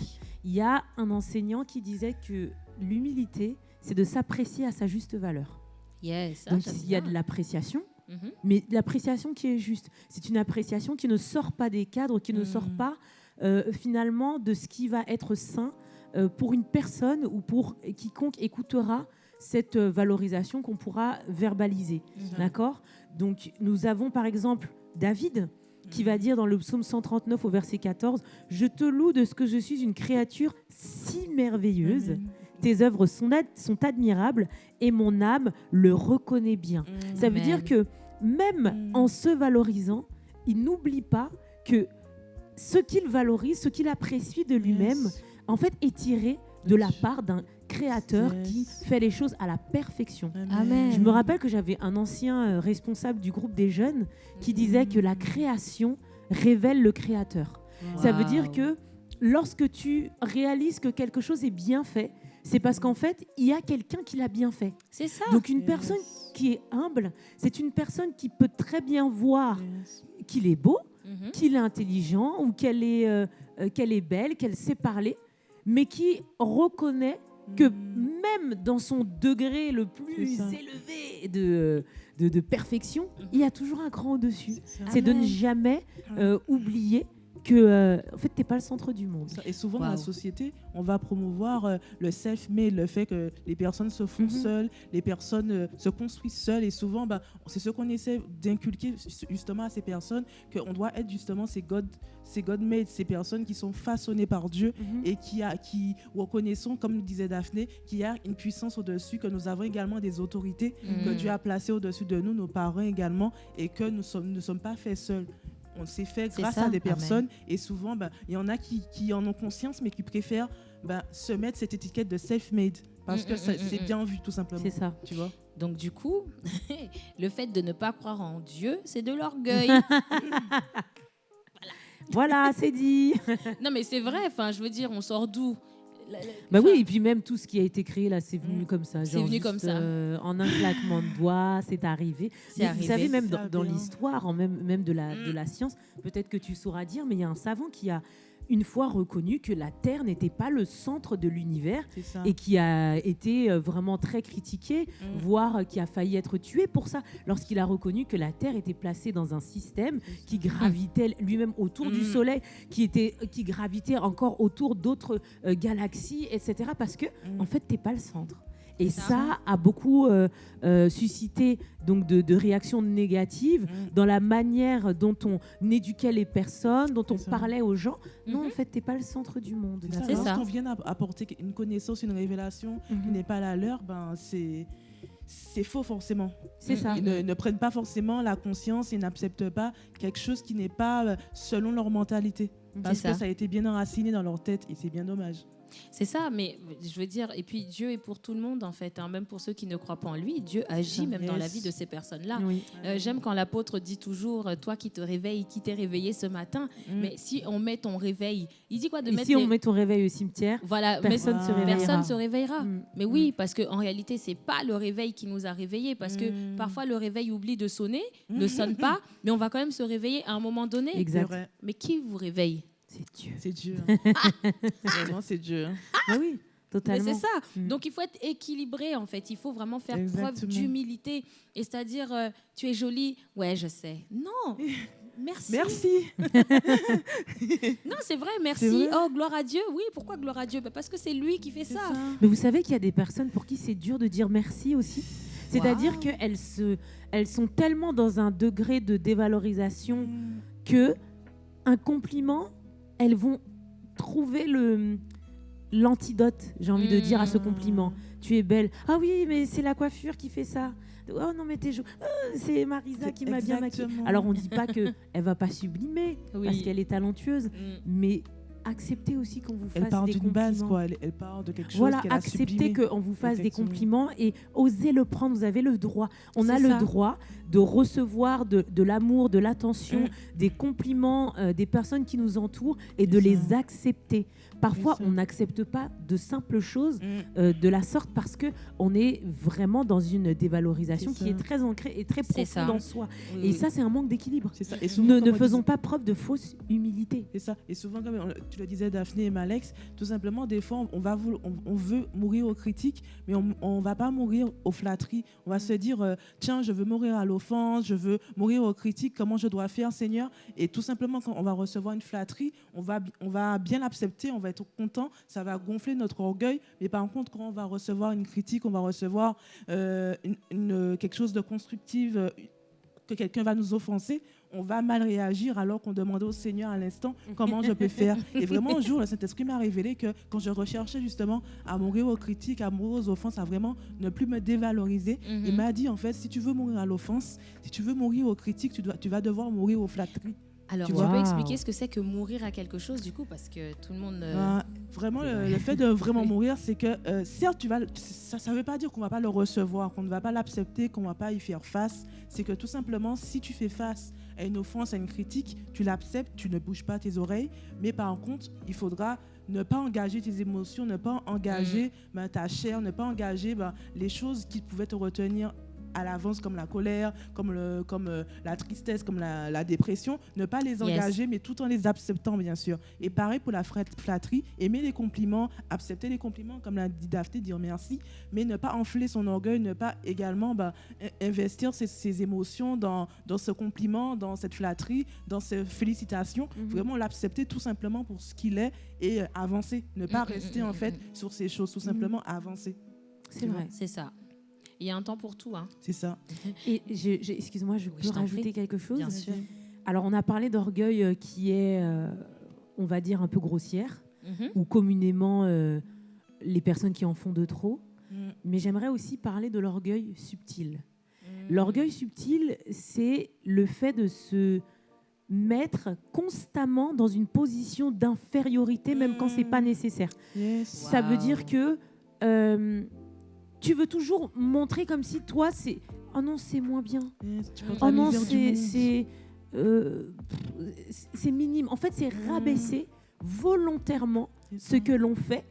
Il y a un enseignant qui disait que l'humilité, c'est de s'apprécier à sa juste valeur. Yes. Donc il y a de l'appréciation, Mhm. mais de l'appréciation qui est juste. C'est une appréciation qui ne sort pas des cadres, qui ne sort Mhm. pas euh, finalement de ce qui va être sain euh, pour une personne ou pour quiconque écoutera cette euh, valorisation qu'on pourra verbaliser. Mhm. D'accord? Donc nous avons par exemple David qui va dire dans le psaume 139 au verset 14 Je te loue de ce que je suis une créature si merveilleuse. Tes œuvres sont, ad- sont admirables et mon âme le reconnaît bien. Mm. Ça veut dire que même Mm. en se valorisant, il n'oublie pas que ce qu'il valorise, ce qu'il apprécie de lui-même, Yes. en fait, est tiré de la part d'un créateur Yes. qui fait les choses à la perfection. Amen. Je me rappelle que j'avais un ancien euh, responsable du groupe des jeunes qui disait que la création révèle le créateur. Ça veut dire que lorsque tu réalises que quelque chose est bien fait, c'est parce qu'en fait, il y a quelqu'un qui l'a bien fait. C'est ça. Donc une Yes. personne qui est humble, c'est une personne qui peut très bien voir Yes. qu'il est beau, Mhm. qu'il est intelligent ou qu'elle est, euh, euh, qu'elle est belle, qu'elle sait parler, mais qui reconnaît que Mm. même dans son degré le plus élevé de, de, de perfection, il y a toujours un cran au-dessus. C'est de ne jamais euh, oublier que, euh, en fait, t'es pas le centre du monde. Et souvent dans la société, on va promouvoir euh, le self-made, le fait que les personnes se font Mhm. seules, les personnes euh, se construisent seules. Et souvent, bah, c'est ce qu'on essaie d'inculquer justement à ces personnes, qu'on doit être justement ces God, ces God-made, ces personnes qui sont façonnées par Dieu et qui, a, qui reconnaissons, comme disait Daphné, qu'il y a une puissance au-dessus, que nous avons également des autorités que Mm. Dieu a placées au-dessus de nous, nos parents également, et que nous sommes, ne sommes pas faits seuls. On s'est fait grâce ça. à des Amen. personnes et souvent, ben, il y en a qui, qui en ont conscience mais qui préfèrent ben, se mettre cette étiquette de self-made parce Mm, que mm, mm, c'est bien vu tout simplement. C'est ça. Tu vois? Donc du coup, le fait de ne pas croire en Dieu, c'est de l'orgueil. Voilà, c'est dit. non mais c'est vrai. Enfin, je veux dire, on sort d'où? La- la- Bah oui, et puis même tout ce qui a été créé là, c'est venu Mm. comme ça. C'est venu juste, comme ça. euh, en un claquement de doigts, c'est arrivé. C'est Mais arrivé. Vous savez, même dans, l'histoire, en même, même de, la, de la science, peut-être que tu sauras dire, mais il y a un savant qui a une fois reconnu que la Terre n'était pas le centre de l'univers et qui a été euh, vraiment très critiqué, Mm. voire euh, qui a failli être tué pour ça, lorsqu'il a reconnu que la Terre était placée dans un système qui gravitait lui-même autour du Mm. Soleil, qui, était, qui gravitait encore autour d'autres euh, galaxies, etc. Parce que, Mm. en fait, t'es pas le centre. Et ça. a beaucoup euh, euh, suscité donc de, de réactions négatives Mm. dans la manière dont on éduquait les personnes, dont on parlait aux gens. Non, en fait, t'es pas le centre du monde. C'est ça. Lorsqu'on vient app- apporter une connaissance, une révélation qui Mhm. n'est pas la leur, ben c'est c'est faux forcément. C'est ça. Ils ne, ne prennent pas forcément la conscience et n'acceptent pas quelque chose qui n'est pas euh, selon leur mentalité. Parce ça. que ça a été bien enraciné dans leur tête et c'est bien dommage. C'est ça, mais je veux dire, et puis Dieu est pour tout le monde en fait, hein, même pour ceux qui ne croient pas en lui, Dieu agit même dans la vie de ces personnes-là. Oui. Euh, J'aime quand l'apôtre dit toujours, euh, toi qui te réveilles, qui t'es réveillé ce matin, Mm. mais si on met ton réveil, il dit quoi de Et mettre si on les- met ton réveil au cimetière, voilà, mais personne se Ah. réveillera. personne se réveillera. Mm. Mais oui, parce qu'en réalité, c'est pas le réveil qui nous a réveillés, parce que Mm. parfois le réveil oublie de sonner, Mm. ne sonne pas, mais on va quand même se réveiller à un moment donné. Exact. Mais qui vous réveille? C'est Dieu. c'est Dieu. hein. Vraiment, c'est Dieu. hein. Ah oui, Mais totalement. c'est ça. Mm. Donc il faut être équilibré en fait. Il faut vraiment faire preuve d'humilité. Et c'est-à-dire, euh, tu es jolie. Ouais, je sais. Non. Merci. Merci. Non, c'est vrai, merci. Vrai. Oh, gloire à Dieu. Oui, pourquoi gloire à Dieu? Bah, Parce que c'est lui qui fait ça. ça. Mais vous savez qu'il y a des personnes pour qui c'est dur de dire merci aussi. C'est-à-dire Wow. qu'elles se, elles sont tellement dans un degré de dévalorisation Mm. que un compliment, elles vont trouver le l'antidote, j'ai envie de dire, à ce compliment. Tu es belle. Ah oui, mais c'est la coiffure qui fait ça. Oh non, mais t'es jo- Ah, c'est Marisa qui m'a bien maquillée. Alors on dit pas que elle va pas sublimer Oui. parce qu'elle est talentueuse, Mm. mais acceptez aussi qu'on vous Elle fasse part des d'une compliments. base, quoi. Elle, elle part de quelque chose Voilà, qu'elle a acceptez sublimé. qu'on vous fasse des compliments et osez le prendre. Vous avez le droit. On a le droit de recevoir de, l'amour, de l'attention, Mm. des compliments euh, des personnes qui nous entourent et de les accepter. Parfois, on n'accepte pas de simples choses Mm. euh, de la sorte parce que on est vraiment dans une dévalorisation qui est très ancrée et très profonde en soi. Oui, Et ça, c'est un manque d'équilibre. Ne, faisons pas preuve de fausse humilité. C'est ça. Et souvent, comme tu le disais, Daphné et Malex, tout simplement, des fois, on, va voulo- on, on veut mourir aux critiques, mais on ne va pas mourir aux flatteries. On va se dire, euh, tiens, je veux mourir à l'offense, je veux mourir aux critiques, comment je dois faire, Seigneur? Et tout simplement, quand on va recevoir une flatterie, on va, on va bien l'accepter, on va être content, ça va gonfler notre orgueil. Mais par contre, quand on va recevoir une critique, on va recevoir euh, une- une- quelque chose de constructif, euh, que quelqu'un va nous offenser, on va mal réagir alors qu'on demandait au Seigneur à l'instant comment je peux faire. Et vraiment, un jour, le Saint-Esprit m'a révélé que quand je recherchais justement à mourir aux critiques, à mourir aux offenses, à vraiment ne plus me dévaloriser, Mhm. il m'a dit en fait, si tu veux mourir à l'offense, si tu veux mourir aux critiques, tu, dois, tu vas devoir mourir aux flatteries. Alors, Tu tu peux expliquer ce que c'est que mourir à quelque chose, du coup, parce que tout le monde. euh, Ben, vraiment, le, le fait de vraiment mourir, c'est que euh, certes, tu vas, ça ne veut pas dire qu'on ne va pas le recevoir, qu'on ne va pas l'accepter, qu'on ne va pas y faire face. C'est que tout simplement, si tu fais face à une offense, à une critique, tu l'acceptes, tu ne bouges pas tes oreilles. Mais par contre, il faudra ne pas engager tes émotions, ne pas engager ben, ta chair, ne pas engager ben, les choses qui pouvaient te retenir à l'avance comme la colère, comme, le, comme euh, la tristesse, comme la, la dépression, ne pas les Yes. engager, mais tout en les acceptant, bien sûr. Et pareil pour la flatterie, aimer les compliments, accepter les compliments, comme l'a dit Daphné, dire merci, mais ne pas enfler son orgueil, ne pas également bah, in- investir ses, ses émotions dans, dans ce compliment, dans cette flatterie, dans ces félicitations. Mhm. Vraiment l'accepter tout simplement pour ce qu'il est et euh, avancer. Ne pas Mm, mm, rester mm, en fait sur ces choses, tout simplement avancer. C'est vrai. C'est ça. Il y a un temps pour tout, hein. C'est ça. Et je- je- excuse-moi, je Oui, peux je rajouter prie. quelque chose Bien sûr. Alors, on a parlé d'orgueil euh, qui est, euh, on va dire, un peu grossière, Mhm. ou communément euh, les personnes qui en font de trop. Mm. Mais j'aimerais aussi parler de l'orgueil subtil. Mm. L'orgueil subtil, c'est le fait de se mettre constamment dans une position d'infériorité, même quand c'est pas Mm. nécessaire. Yes. Ça veut dire que euh, tu veux toujours montrer comme si toi, c'est oh non, c'est moins bien. Portes Oh non, c'est euh, c'est minime. En fait, c'est rabaisser volontairement C'est ce que l'on fait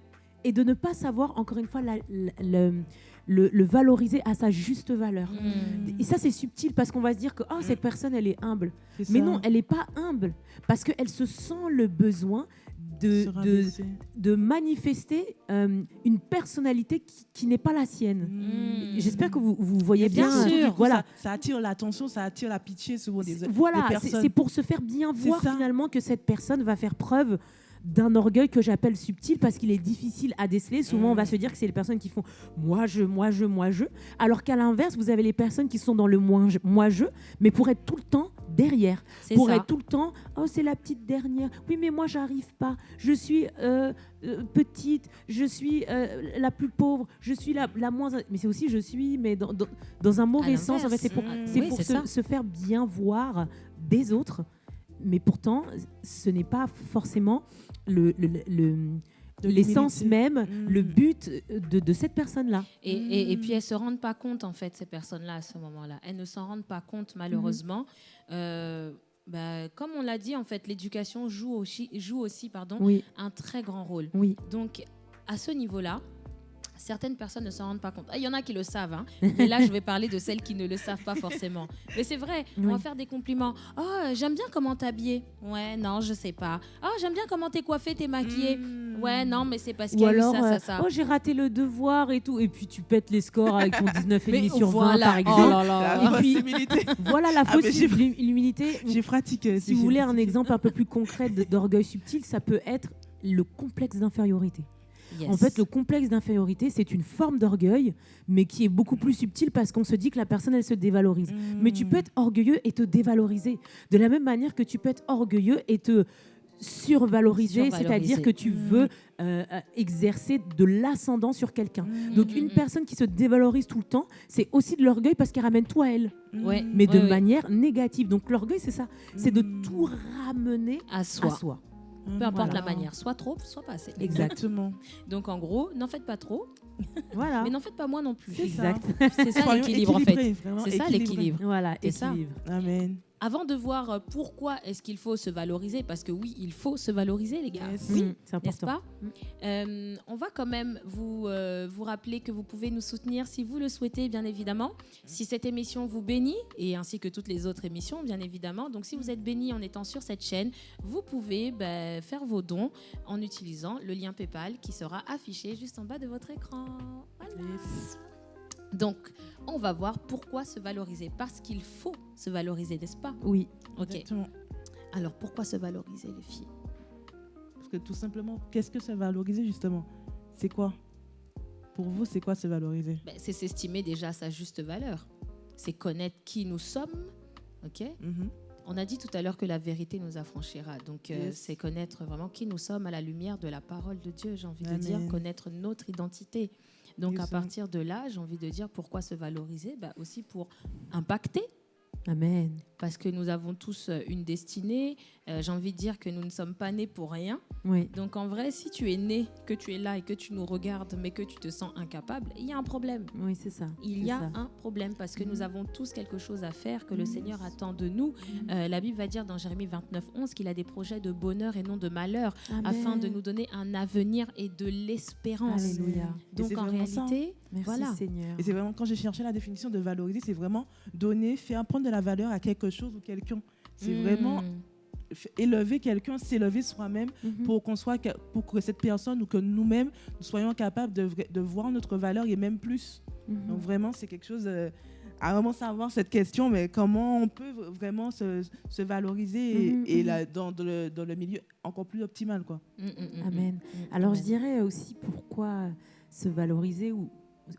et de ne pas savoir, encore une fois, la- la- le, le- le valoriser à sa juste valeur. Mm. Et ça, c'est subtil parce qu'on va se dire que oh, cette personne, elle est humble. Mais non, elle n'est pas humble parce qu'elle se sent le besoin de, de, manifester euh, une personnalité qui, qui n'est pas la sienne. Mm. J'espère que vous, vous voyez Bien bien. sûr. euh, Voilà. Ça, ça attire l'attention, ça attire la pitié souvent des, Voilà, c'est- pour se faire bien voir ça. finalement que cette personne va faire preuve d'un orgueil que j'appelle subtil parce qu'il est difficile à déceler. Souvent, on va Mm. se dire que c'est les personnes qui font moi je, moi je, moi je, alors qu'à l'inverse, vous avez les personnes qui sont dans le moi je, moi je, mais pour être tout le temps derrière, pour ça. être tout le temps oh c'est la petite dernière. Oui, mais moi j'arrive pas. Je suis euh, euh, petite, je suis euh, la plus pauvre, je suis la, la moins. Mais c'est aussi je suis, mais dans, dans, dans un mauvais sens. En fait, c'est pour, c'est Oui, pour se, faire bien voir des autres. Mais pourtant, ce n'est pas forcément le, le- le- De l'essence même, Mm. le but de, de cette personne-là. Et, et- et Mm. puis elles se rendent pas compte en fait ces personnes-là à ce moment-là. Elles ne s'en rendent pas compte malheureusement. Euh, bah, comme on l'a dit en fait, l'éducation joue aussi, joue aussi pardon, Oui, un très grand rôle. oui. Donc à ce niveau-là, certaines personnes ne s'en rendent pas compte. Ah, Il y en a qui le savent, hein. mais là je vais parler de celles qui ne le savent pas forcément. Mais c'est vrai, on va faire des compliments. Oh, j'aime bien comment t'es habillée. Ouais, non, je sais pas. Oh, j'aime bien comment t'es coiffée, t'es maquillée. Mm. Ouais, non, mais c'est parce qu'il y Ou a alors, eu ça, euh, ça, ça. oh j'ai raté le devoir et tout, et puis tu pètes les scores avec ton 19,5 Mais sur 20 voilà. par Oh exemple. là là. La Et puis- possibilité. Voilà la Ah, fausse hum- humilité. J'ai pratiqué. Si vous voulez un exemple un peu plus concret d'orgueil subtil, ça peut être le complexe d'infériorité. Yes. En fait, le complexe d'infériorité, c'est une forme d'orgueil, mais qui est beaucoup plus subtile parce qu'on se dit que la personne, elle se dévalorise. Mais tu peux être orgueilleux et te dévaloriser. De la même manière que tu peux être orgueilleux et te survaloriser, Survaloriser. c'est-à-dire que tu Mm. veux euh, euh, exercer de l'ascendant sur quelqu'un. Mm. Donc une personne qui se dévalorise tout le temps, c'est aussi de l'orgueil parce qu'elle ramène tout à elle, Ouais. mais de Ouais, ouais. manière négative. Donc l'orgueil, c'est ça, c'est de tout ramener à soi. à soi. Peu importe Voilà. la manière, soit trop, soit pas assez. Exactement. Donc en gros, n'en faites pas trop, Voilà. mais n'en faites pas moins non plus. Exact. C'est ça l'équilibre en fait. C'est ça l'équilibre. Voilà, C'est ça. Amen. Avant de voir euh, pourquoi est-ce qu'il faut se valoriser, parce que oui, il faut se valoriser les gars. Yes. Oui, Mm, c'est important. pas Euh, On va quand même vous, euh, vous rappeler que vous pouvez nous soutenir si vous le souhaitez, bien évidemment. Si cette émission vous bénit, et ainsi que toutes les autres émissions, bien évidemment. Donc si vous êtes béni en étant sur cette chaîne, vous pouvez ben, faire vos dons en utilisant le lien PayPal qui sera affiché juste en bas de votre écran. Voilà. Yes. Donc, on va voir pourquoi se valoriser. Parce qu'il faut se valoriser, n'est-ce pas? Oui. Ok. Exactement. Alors, pourquoi se valoriser, les filles? Parce que tout simplement, qu'est-ce que se valoriser justement? C'est quoi? Pour vous, c'est quoi se valoriser? Ben, C'est s'estimer déjà à sa juste valeur. C'est connaître qui nous sommes. Ok? Mhm. On a dit tout à l'heure que la vérité nous affranchira. Donc, euh, c'est connaître vraiment qui nous sommes à la lumière de la parole de Dieu, j'ai envie de dire, connaître notre identité. Donc, à partir de là, j'ai envie de dire pourquoi se valoriser Ben, Aussi pour impacter Amen. parce que nous avons tous euh, une destinée. Euh, J'ai envie de dire que nous ne sommes pas nés pour rien. Oui. Donc en vrai, si tu es né, que tu es là et que tu nous regardes, mais que tu te sens incapable, il y a un problème. Oui, c'est ça. Il y a ça. un problème parce que Mhm. nous avons tous quelque chose à faire que le Mhm. Seigneur attend de nous. Euh, la Bible va dire dans Jérémie 29, 11 qu'il a des projets de bonheur et non de malheur afin de nous donner un avenir et de l'espérance. Donc en ça, hein. réalité, Merci Voilà. Seigneur. Et c'est vraiment quand j'ai cherché la définition de valoriser, c'est vraiment donner, faire prendre de la valeur à quelque chose ou quelqu'un. C'est hmm, vraiment élever quelqu'un, s'élever soi-même Mhm. pour qu'on soit pour que cette personne ou que nous-mêmes nous soyons capables de, voir notre valeur et même plus. Mhm. Donc vraiment c'est quelque chose euh, à vraiment savoir cette question, mais comment on peut vraiment se, se valoriser et, Mhm, et là, dans, dans le, dans le milieu encore plus optimal quoi. mm, mm, mm, Amen. Alors je dirais aussi pourquoi se valoriser ou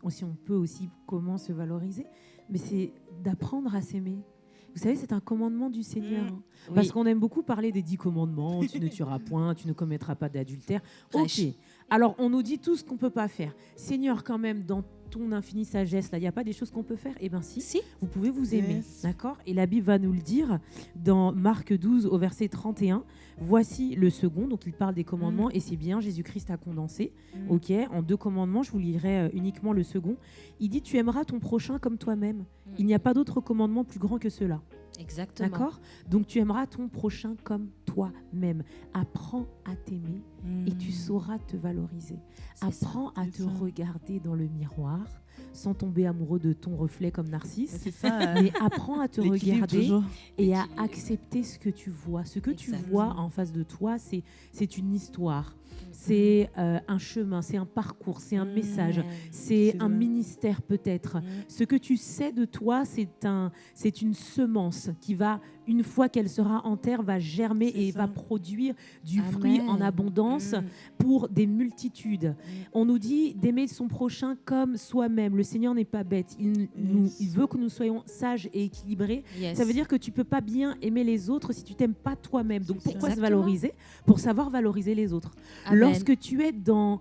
si on peut aussi comment se valoriser, mais c'est d'apprendre à s'aimer. Vous savez, c'est un commandement du Seigneur. Mm. Oui. Parce qu'on aime beaucoup parler des dix commandements, tu ne tueras point, tu ne commettras pas d'adultère. Ok. Alors on nous dit tout ce qu'on peut pas faire. Seigneur, quand même, dans ton infinie sagesse, là, il n'y a pas des choses qu'on peut faire? Eh bien si, Si, vous pouvez vous aimer. Yes. D'accord? Et la Bible va nous le dire dans Marc 12 au verset 31. Voici le second, donc il parle des commandements et c'est bien, Jésus-Christ a condensé. Mm. Ok, en deux commandements, je vous lirai euh, uniquement le second. Il dit Tu aimeras ton prochain comme toi-même. Il n'y a pas d'autre commandement plus grand que cela. Exactement. D'accord? Donc tu aimeras ton prochain comme toi-même. Apprends à t'aimer et tu Mm. sauras te valoriser. Ça. Apprends à te ça. regarder dans le miroir sans tomber amoureux de ton reflet comme Narcisse. C'est ça. Mais apprends à te regarder toujours. et à accepter ce que tu vois. Ce que tu vois en face de toi, c'est une histoire, c'est euh, un chemin, c'est un parcours, c'est un Mm. message, c'est un ministère peut-être. Mm. Ce que tu sais de toi, c'est un, c'est une semence qui va, une fois qu'elle sera en terre, va germer et ça. va produire du fruit en abondance Mm. pour des multitudes. On nous dit d'aimer son prochain comme soi-même. Le Seigneur n'est pas bête. Il, nous- Yes. il veut que nous soyons sages et équilibrés. Yes. Ça veut dire que tu peux pas bien aimer les autres si tu t'aimes pas toi-même. Donc pourquoi se valoriser? Pour savoir valoriser les autres. Amen. Lorsque tu es dans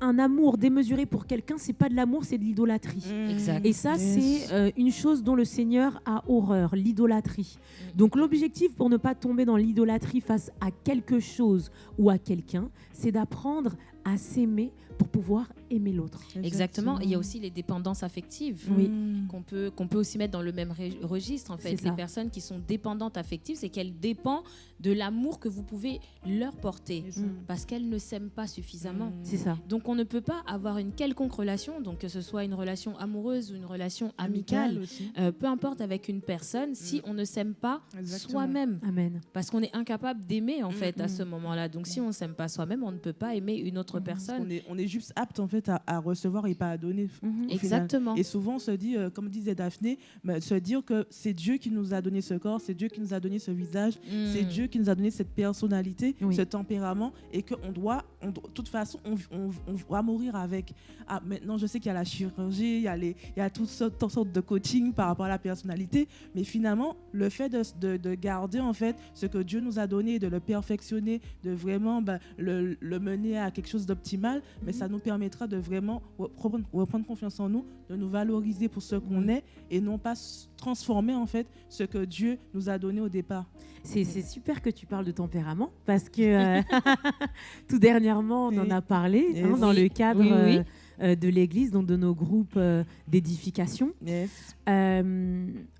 un amour démesuré pour quelqu'un, c'est pas de l'amour, c'est de l'idolâtrie. Mm. Et ça, Yes. c'est euh, une chose dont le Seigneur a horreur, l'idolâtrie. Mm. Donc l'objectif pour ne pas tomber dans l'idolâtrie face à quelque chose ou à quelqu'un, c'est d'apprendre à s'aimer pour pouvoir aimer l'autre. Exactement. Il y a aussi les dépendances affectives. Oui. Mm. qu'on peut, qu'on peut aussi mettre dans le même registre. En fait, ça. les personnes qui sont dépendantes affectives, c'est qu'elles dépendent de l'amour que vous pouvez leur porter. Mm. parce qu'elles ne s'aiment pas suffisamment. Mm. C'est ça. Donc on ne peut pas avoir une quelconque relation, donc que ce soit une relation amoureuse ou une relation amicale, euh, peu importe avec une personne, si on ne s'aime pas soi-même. Amen. Parce qu'on est incapable d'aimer en fait à mm. ce moment-là. Donc si on ne s'aime pas soi-même, on ne peut pas aimer une autre. On est, on est juste apte en fait à, à recevoir et pas à donner. Mhm. Exactement. Et souvent, on se dit, euh, comme disait Daphné, mais se dire que c'est Dieu qui nous a donné ce corps, c'est Dieu qui nous a donné ce visage, c'est Mm. Dieu qui nous a donné cette personnalité, Oui. ce tempérament, et qu'on doit, on doit- de toute façon, on, on- on va mourir avec. Ah, maintenant, je sais qu'il y a la chirurgie, il y a, les, il y a toutes sortes, toutes sortes de coaching par rapport à la personnalité, mais finalement, le fait de, de- de garder en fait ce que Dieu nous a donné, de le perfectionner, de vraiment ben, le, le mener à quelque chose d'optimal, mais ça nous permettra de vraiment reprendre, reprendre confiance en nous, de nous valoriser pour ce qu'on est et non pas transformer en fait ce que Dieu nous a donné au départ. C'est super que tu parles de tempérament parce que euh, tout dernièrement, on en a parlé hein, dans le cadre Oui, oui. euh, euh, de l'Église, donc de nos groupes euh, d'édification. Yes.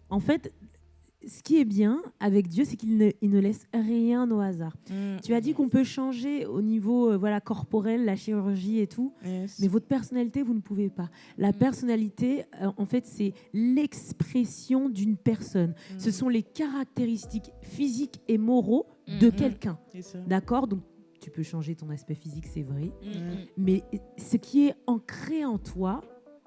En fait, ce qui est bien avec Dieu, c'est qu'il ne, il ne laisse rien au hasard. Tu as dit qu'on peut changer au niveau euh, voilà, corporel, la chirurgie et tout, Yes. mais votre personnalité, vous ne pouvez pas. La Mm. personnalité, euh, en fait, c'est l'expression d'une personne. Ce sont les caractéristiques physiques et moraux de Mm, mm. quelqu'un. D'accord? Donc, tu peux changer ton aspect physique, c'est vrai. Mm, mm. Mais ce qui est ancré en toi,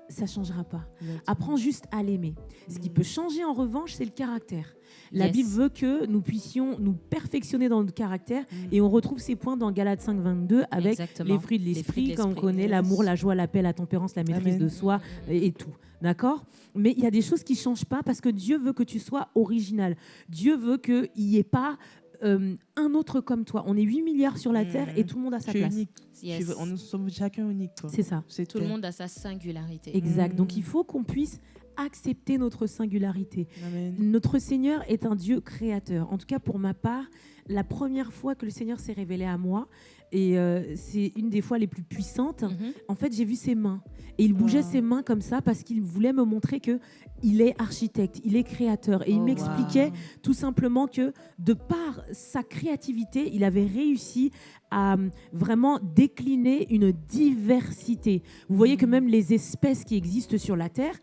ça changera pas. Apprends juste à l'aimer. Ce qui Mm. peut changer en revanche, c'est le caractère. La Yes. Bible veut que nous puissions nous perfectionner dans notre caractère Mm. et on retrouve ces points dans Galates 5, 22 avec Exactement. les fruits de Les l'esprit, quand on connaît Yes. l'amour, la joie, la paix, la tempérance, la maîtrise Amen. de soi et, et tout. D'accord? Mais il y a des choses qui ne changent pas parce que Dieu veut que tu sois original. Dieu veut qu'il n'y ait pas euh, un autre comme toi. On est 8 milliards sur la Mm. Terre et tout le monde a sa Tu es place. unique. Yes. Tu veux- on, nous sommes chacun unique. C'est ça. C'est Tout le monde a sa singularité. Exact. Donc Mm. il faut qu'on puisse accepter notre singularité. Amen. Notre Seigneur est un Dieu créateur. En tout cas, pour ma part, la première fois que le Seigneur s'est révélé à moi, et euh, c'est une des fois les plus puissantes, Mhm. en fait, j'ai vu ses mains. Et il bougeait Wow. ses mains comme ça parce qu'il voulait me montrer que il est architecte, il est créateur. Et il Oh, m'expliquait wow. tout simplement que de par sa créativité, il avait réussi à euh, vraiment décliner une diversité. Vous voyez que Mhm. même les espèces qui existent sur la Terre,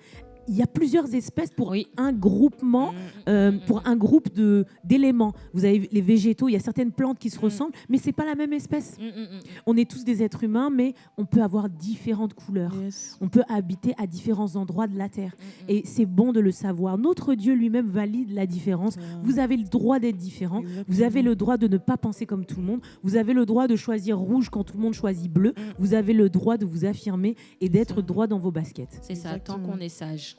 il y a plusieurs espèces pour Oui. un groupement Mm. euh, Mm, pour mm, un groupe de d'éléments. Vous avez les végétaux, il y a certaines plantes qui se Mm. ressemblent, mais c'est pas la même espèce. mm, mm, mm. On est tous des êtres humains, mais on peut avoir différentes couleurs. Yes. On peut habiter à différents endroits de la terre. Mm, mm. Et c'est bon de le savoir. Notre Dieu lui-même valide la différence. Vous avez le droit d'être différent. Vous avez le droit de ne pas penser comme tout le monde. Vous avez le droit de choisir rouge quand tout le monde choisit bleu. Mm. Vous avez le droit de vous affirmer et d'être droit dans vos baskets. C'est ça, tant qu'on est sage.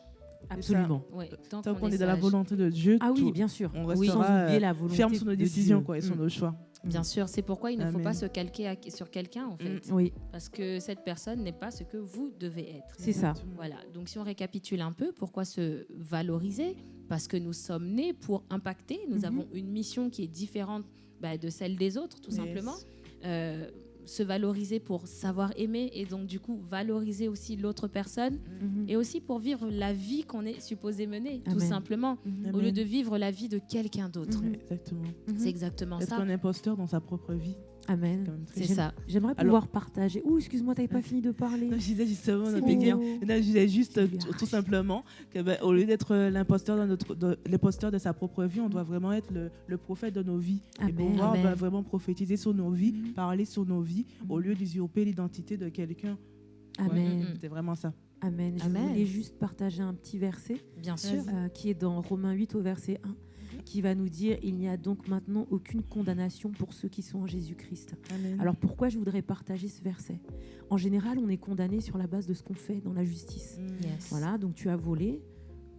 Absolument. Ouais, tant, Tant qu'on est, est dans la volonté de Dieu, Ah oui, tout- bien sûr. on Oui, sans restera oublier euh, la volonté ferme sur nos décisions Dieu. quoi, et sur Mm. nos choix. Bien sûr, c'est pourquoi il ne faut pas se calquer à- sur quelqu'un en fait. Mm. Oui, Parce que cette personne n'est pas ce que vous devez être. c'est ça. Voilà, donc si on récapitule un peu, pourquoi se valoriser? Parce que nous sommes nés pour impacter, nous Mhm. avons une mission qui est différente bah, de celle des autres, tout Yes. simplement. Euh, se valoriser pour savoir aimer et donc du coup valoriser aussi l'autre personne Mhm. et aussi pour vivre la vie qu'on est supposé mener, tout simplement, Mhm. au lieu de vivre la vie de quelqu'un d'autre. Mhm. Exactement. C'est exactement Être ça. un imposteur dans sa propre vie. Amen. C'est ça. J'aimerais Alors- pouvoir partager. Ouh, excuse-moi, t'avais pas fini de parler. Non, je disais justement, mignon. Pékin. Non, je disais juste tout, simplement que ben, au lieu d'être euh, l'imposteur dans notre, de, l'imposteur de sa propre vie, on doit vraiment être le, le prophète de nos vies et Amen. pouvoir Amen. ben, vraiment prophétiser sur nos vies, Mhm. parler sur nos vies, au Mhm. lieu d'usurper l'identité de quelqu'un. Amen. Mhm. C'est vraiment ça. Amen. Je Amen. voulais juste partager un petit verset Bien sûr. euh, qui est dans Romains 8 au verset 1 qui va nous dire il n'y a donc maintenant aucune condamnation pour ceux qui sont en Jésus-Christ. Alors pourquoi je voudrais partager ce verset? En général, on est condamné sur la base de ce qu'on fait dans la justice. Mm. Yes. Voilà, donc tu as volé,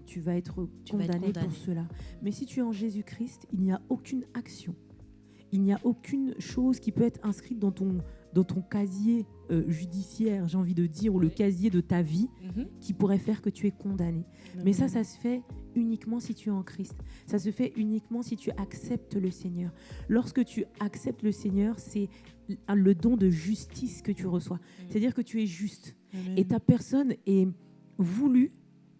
tu vas être Tu vas être condamné pour condamné. cela. Mais si tu es en Jésus-Christ, il n'y a aucune action. Il n'y a aucune chose qui peut être inscrite dans ton, dans ton casier euh, judiciaire, j'ai envie de dire, ou le casier de ta vie, Mhm. qui pourrait faire que tu es condamné. Mais ça, ça se fait uniquement si tu es en Christ. Ça se fait uniquement si tu acceptes le Seigneur. Lorsque tu acceptes le Seigneur, c'est le don de justice que tu reçois. C'est-à-dire que tu es juste. Amen. Et ta personne est voulue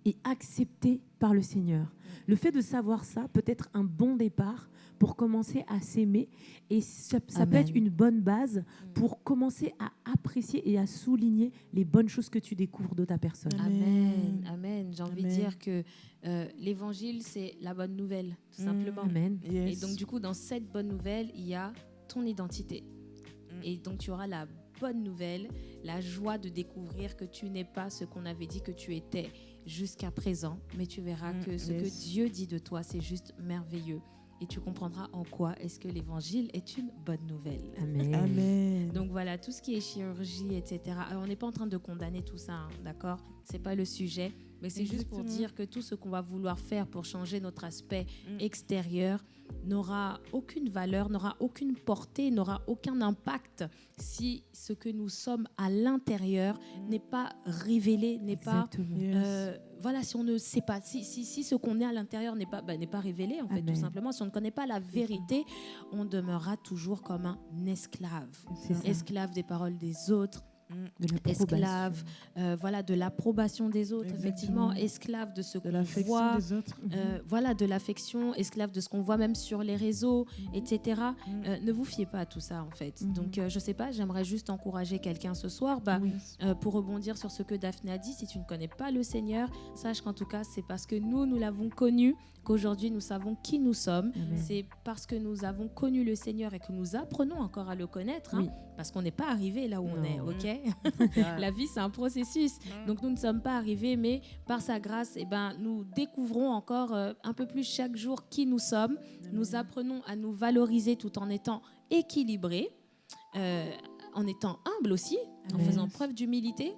et acceptée par le Seigneur. Le fait de savoir ça peut être un bon départ pour commencer à s'aimer et ça, ça peut Amen. être une bonne base pour commencer à apprécier et à souligner les bonnes choses que tu découvres de ta personne. Amen, amen. J'ai envie de Amen. dire que euh, l'évangile, c'est la bonne nouvelle, tout simplement. Amen. Yes. Et donc, du coup, dans cette bonne nouvelle, il y a ton identité. Mm. Et donc, tu auras la bonne nouvelle, la joie de découvrir que tu n'es pas ce qu'on avait dit que tu étais jusqu'à présent, mais tu verras Mm, que ce que. Dieu dit de toi, c'est juste merveilleux. Et tu comprendras en quoi est-ce que l'évangile est une bonne nouvelle. Amen. Amen. Donc voilà, tout ce qui est chirurgie, etc. Alors, on n'est pas en train de condamner tout ça, hein, d'accord? C'est pas le sujet, mais c'est juste pour dire que tout ce qu'on va vouloir faire pour changer notre aspect Mm. extérieur n'aura aucune valeur, n'aura aucune portée, n'aura aucun impact si ce que nous sommes à l'intérieur n'est pas révélé, n'est pas euh, voilà, si on ne sait pas, si, si, si ce qu'on est à l'intérieur n'est pas, bah, n'est pas révélé, en fait, Amen. tout simplement, si on ne connaît pas la vérité, on demeurera toujours comme un esclave. Esclave des paroles des autres. Esclave euh, voilà, de l'approbation des autres, Exactement. effectivement, esclave de ce qu'on voit, des autres. euh, voilà, de l'affection, esclave de ce qu'on voit même sur les réseaux, etc. Mhm. Euh, ne vous fiez pas à tout ça, en fait. Donc, euh, je sais pas, j'aimerais juste encourager quelqu'un ce soir. Bah, Oui. pour rebondir sur ce que Daphné a dit, si tu ne connais pas le Seigneur, sache qu'en tout cas, c'est parce que nous, nous l'avons connu qu'aujourd'hui, nous savons qui nous sommes. C'est parce que nous avons connu le Seigneur et que nous apprenons encore à le connaître, hein, Oui. parce qu'on n'est pas arrivé là où on est, ok. La vie, c'est un processus. Donc, nous ne sommes pas arrivés, mais par sa grâce, eh ben, nous découvrons encore euh, un peu plus chaque jour qui nous sommes. Nous apprenons à nous valoriser tout en étant équilibrés, euh, en étant humbles aussi, en faisant preuve d'humilité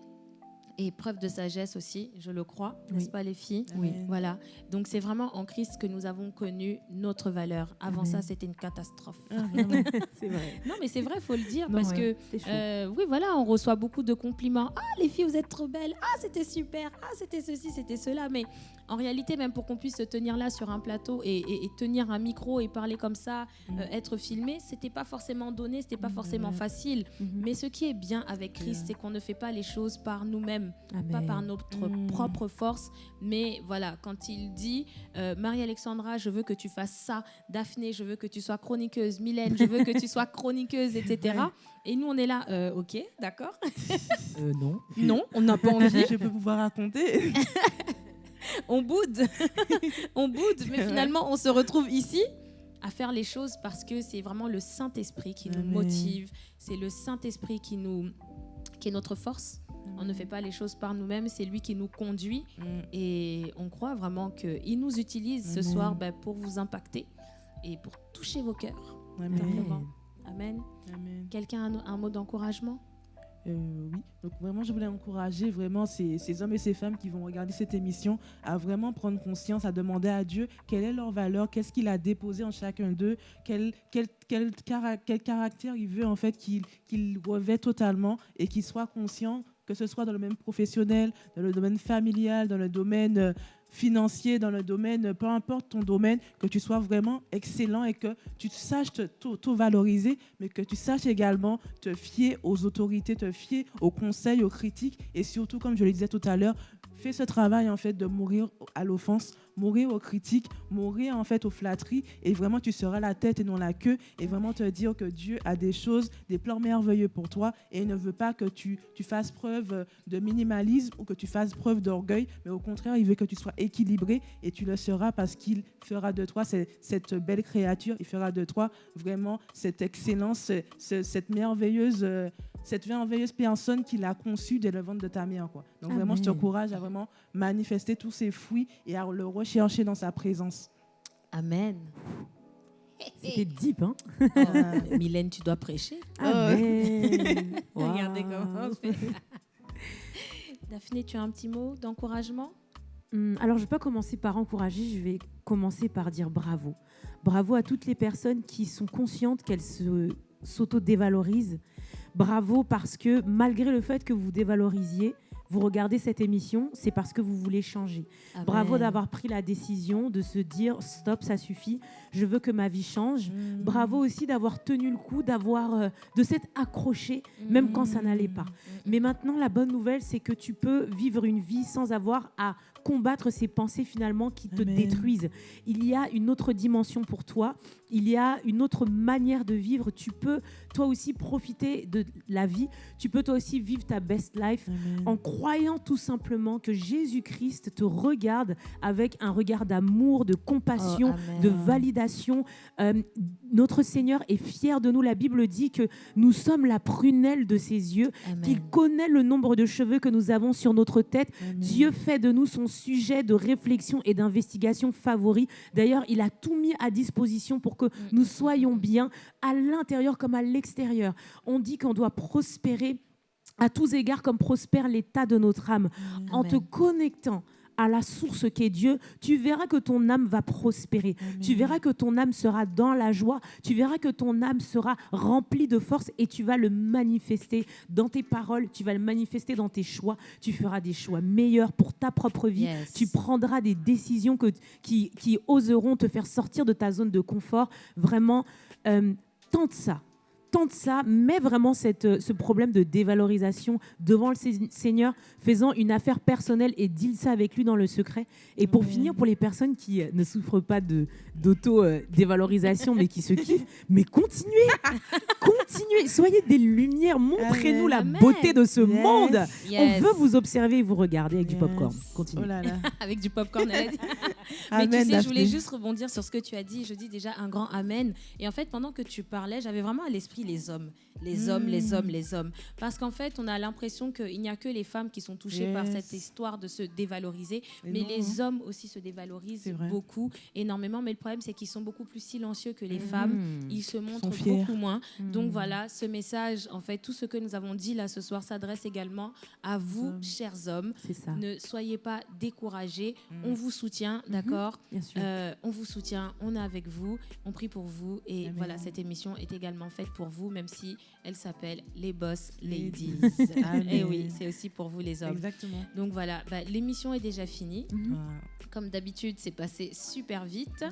et preuve de sagesse aussi, je le crois, n'est-ce Oui. pas les filles Oui. Voilà. Donc c'est vraiment en Christ que nous avons connu notre valeur. Avant Amen. ça, c'était une catastrophe. Ah. C'est vrai. Non, mais c'est vrai, faut le dire Non, parce ouais, que euh, oui, voilà, on reçoit beaucoup de compliments. Ah, les filles, vous êtes trop belles. Ah, c'était super. Ah, c'était ceci, c'était cela. Mais en réalité, même pour qu'on puisse se tenir là sur un plateau et, et- et tenir un micro et parler comme ça, Mm. euh, être filmé, c'était pas forcément donné, c'était pas Mm, forcément facile. Mhm. Mais ce qui est bien avec Christ, c'est qu'on ne fait pas les choses par nous-mêmes, pas Amen. par notre Mm. propre force. Mais voilà, quand il dit euh, Marie-Alexandra, je veux que tu fasses ça, Daphné, je veux que tu sois chroniqueuse, Mylène, je veux que tu sois chroniqueuse, etc. Et nous, on est là, euh, ok, d'accord. Non. Non, on n'a pas envie, je peux pouvoir raconter. on boude, on boude, mais finalement, on se retrouve ici à faire les choses parce que c'est vraiment le Saint-Esprit qui nous motive, c'est le Saint-Esprit qui nous qui est notre force. On ne fait pas les choses par nous-mêmes, c'est lui qui nous conduit Mm. et on croit vraiment qu'il nous utilise ce soir ben, pour vous impacter et pour toucher vos cœurs. Amen. Simplement. Amen. Amen. Quelqu'un a un, un mot d'encouragement? Euh, oui, donc vraiment, je voulais encourager vraiment ces, ces hommes et ces femmes qui vont regarder cette émission à vraiment prendre conscience, à demander à Dieu quelle est leur valeur, qu'est-ce qu'il a déposé en chacun d'eux, quel, quel, quel, quel caractère il veut en fait qu'il qu'il revêt totalement et qu'ils soient conscients que ce soit dans le domaine professionnel, dans le domaine familial, dans le domaine euh, financier, dans le domaine, euh, peu importe ton domaine, que tu sois vraiment excellent et que tu saches te- t'auto-valoriser, mais que tu saches également te fier aux autorités, te fier aux conseils, aux critiques et surtout, comme je le disais tout à l'heure, fais ce travail en fait de mourir à l'offense, mourir aux critiques, mourir en fait aux flatteries et vraiment tu seras la tête et non la queue et vraiment te dire que Dieu a des choses, des plans merveilleux pour toi et il ne veut pas que tu, fasses preuve de minimalisme ou que tu fasses preuve d'orgueil, mais au contraire, il veut que tu sois équilibré et tu le seras parce qu'il fera de toi cette, belle créature, il fera de toi vraiment cette excellence, ce- ce- cette merveilleuse, euh, cette merveilleuse personne qu'il a conçue dès le ventre de ta mère. Quoi. Donc vraiment, je Amen. t'encourage à vraiment manifester tous ces fruits et à le rechercher dans sa présence. Amen. C'était deep, hein? Mylène, tu dois prêcher. Amen. Regardez comment on fait. Daphné, tu as un petit mot d'encouragement? Hum, Alors, je ne vais pas commencer par encourager, je vais commencer par dire bravo. Bravo à toutes les personnes qui sont conscientes qu'elles se- s'auto-dévalorisent. Bravo parce que malgré le fait que vous dévalorisiez, vous regardez cette émission, c'est parce que vous voulez changer. Bravo Amen. d'avoir pris la décision de se dire stop, ça suffit, je veux que ma vie change. Mm. Bravo aussi d'avoir tenu le coup, d'avoir euh, de s'être accroché même quand ça n'allait pas. Mais maintenant, la bonne nouvelle, c'est que tu peux vivre une vie sans avoir à combattre ces pensées finalement qui te Amen. détruisent. Il y a une autre dimension pour toi, il y a une autre manière de vivre. Tu peux toi aussi profiter de la vie, tu peux toi aussi vivre ta best life Amen. en croyant croyant tout simplement que Jésus-Christ te regarde avec un regard d'amour, de compassion, Oh, de validation. Euh, notre Seigneur est fier de nous. La Bible dit que nous sommes la prunelle de ses yeux, qu'il connaît le nombre de cheveux que nous avons sur notre tête. Amen. Dieu fait de nous son sujet de réflexion et d'investigation favori. D'ailleurs, il a tout mis à disposition pour que nous soyons bien à l'intérieur comme à l'extérieur. On dit qu'on doit prospérer à tous égards comme prospère l'état de notre âme. En te connectant à la source qu'est Dieu, tu verras que ton âme va prospérer. Tu verras que ton âme sera dans la joie. Tu verras que ton âme sera remplie de force et tu vas le manifester dans tes paroles. Tu vas le manifester dans tes choix. Tu feras des choix meilleurs pour ta propre vie. Yes. Tu prendras des décisions que, qui, qui oseront te faire sortir de ta zone de confort. Vraiment, euh, tente ça. Tente ça, mets vraiment cette, euh, ce problème de dévalorisation devant le Se- Seigneur, faisant une affaire personnelle et deal ça avec lui dans le secret. Et pour finir, pour les personnes qui euh, ne souffrent pas de- d'auto-dévalorisation, mais qui se kiffent, mais continuez, continuez, soyez des lumières, montrez-nous la Amen. beauté de ce Yes. monde. Yes. On veut vous observer et vous regarder avec du Yes. popcorn. Continue. Oh là là. Avec du popcorn. elle a dit. Mais Amen, tu sais, je voulais juste rebondir sur ce que tu as dit. Je dis déjà un grand amen. Et en fait, pendant que tu parlais, j'avais vraiment à l'esprit les hommes. Les hommes, les Mm. hommes, les hommes. Parce qu'en fait, on a l'impression qu'il n'y a que les femmes qui sont touchées par cette histoire de se dévaloriser. Et mais non, les hommes aussi se dévalorisent beaucoup, énormément. Mais le problème, c'est qu'ils sont beaucoup plus silencieux que les femmes. Mmh. Ils se montrent beaucoup moins. Donc Mmh. voilà, ce message, en fait, tout ce que nous avons dit là ce soir s'adresse également à vous, hommes. chers hommes. C'est ça, Ne soyez pas découragés. On vous soutient, d'accord bien sûr. Euh, On vous soutient, on est avec vous, on prie pour vous. Et Amen. voilà, cette émission est également faite pour vous, même si elle s'appelle Les Boss Ladies. Et Amen. oui, c'est aussi pour vous les hommes. Exactement. Donc voilà, bah, l'émission est déjà finie. Mhm. Comme d'habitude, c'est passé super vite.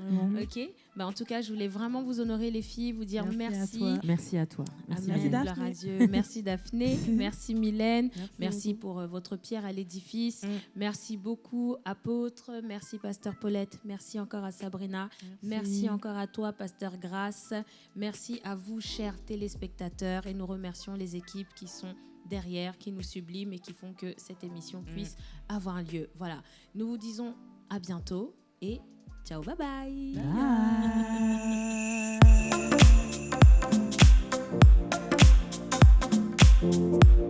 Ok bah, En tout cas, je voulais vraiment vous honorer, les filles, vous dire Merci à merci. toi. Merci à toi. Merci, à Dieu. Merci Daphné. Merci Mylène. Merci pour euh, votre pierre à l'édifice. Mm. Merci beaucoup, apôtre. Merci, pasteur Paulette. Merci encore à Sabrina. Merci encore à toi, pasteur Grace. Merci à vous, chers téléspectateurs. Et nous remercions les équipes qui sont derrière, qui nous subliment et qui font que cette émission puisse avoir lieu. Voilà. Nous vous disons à bientôt et Chào bye bye. Bye. bye.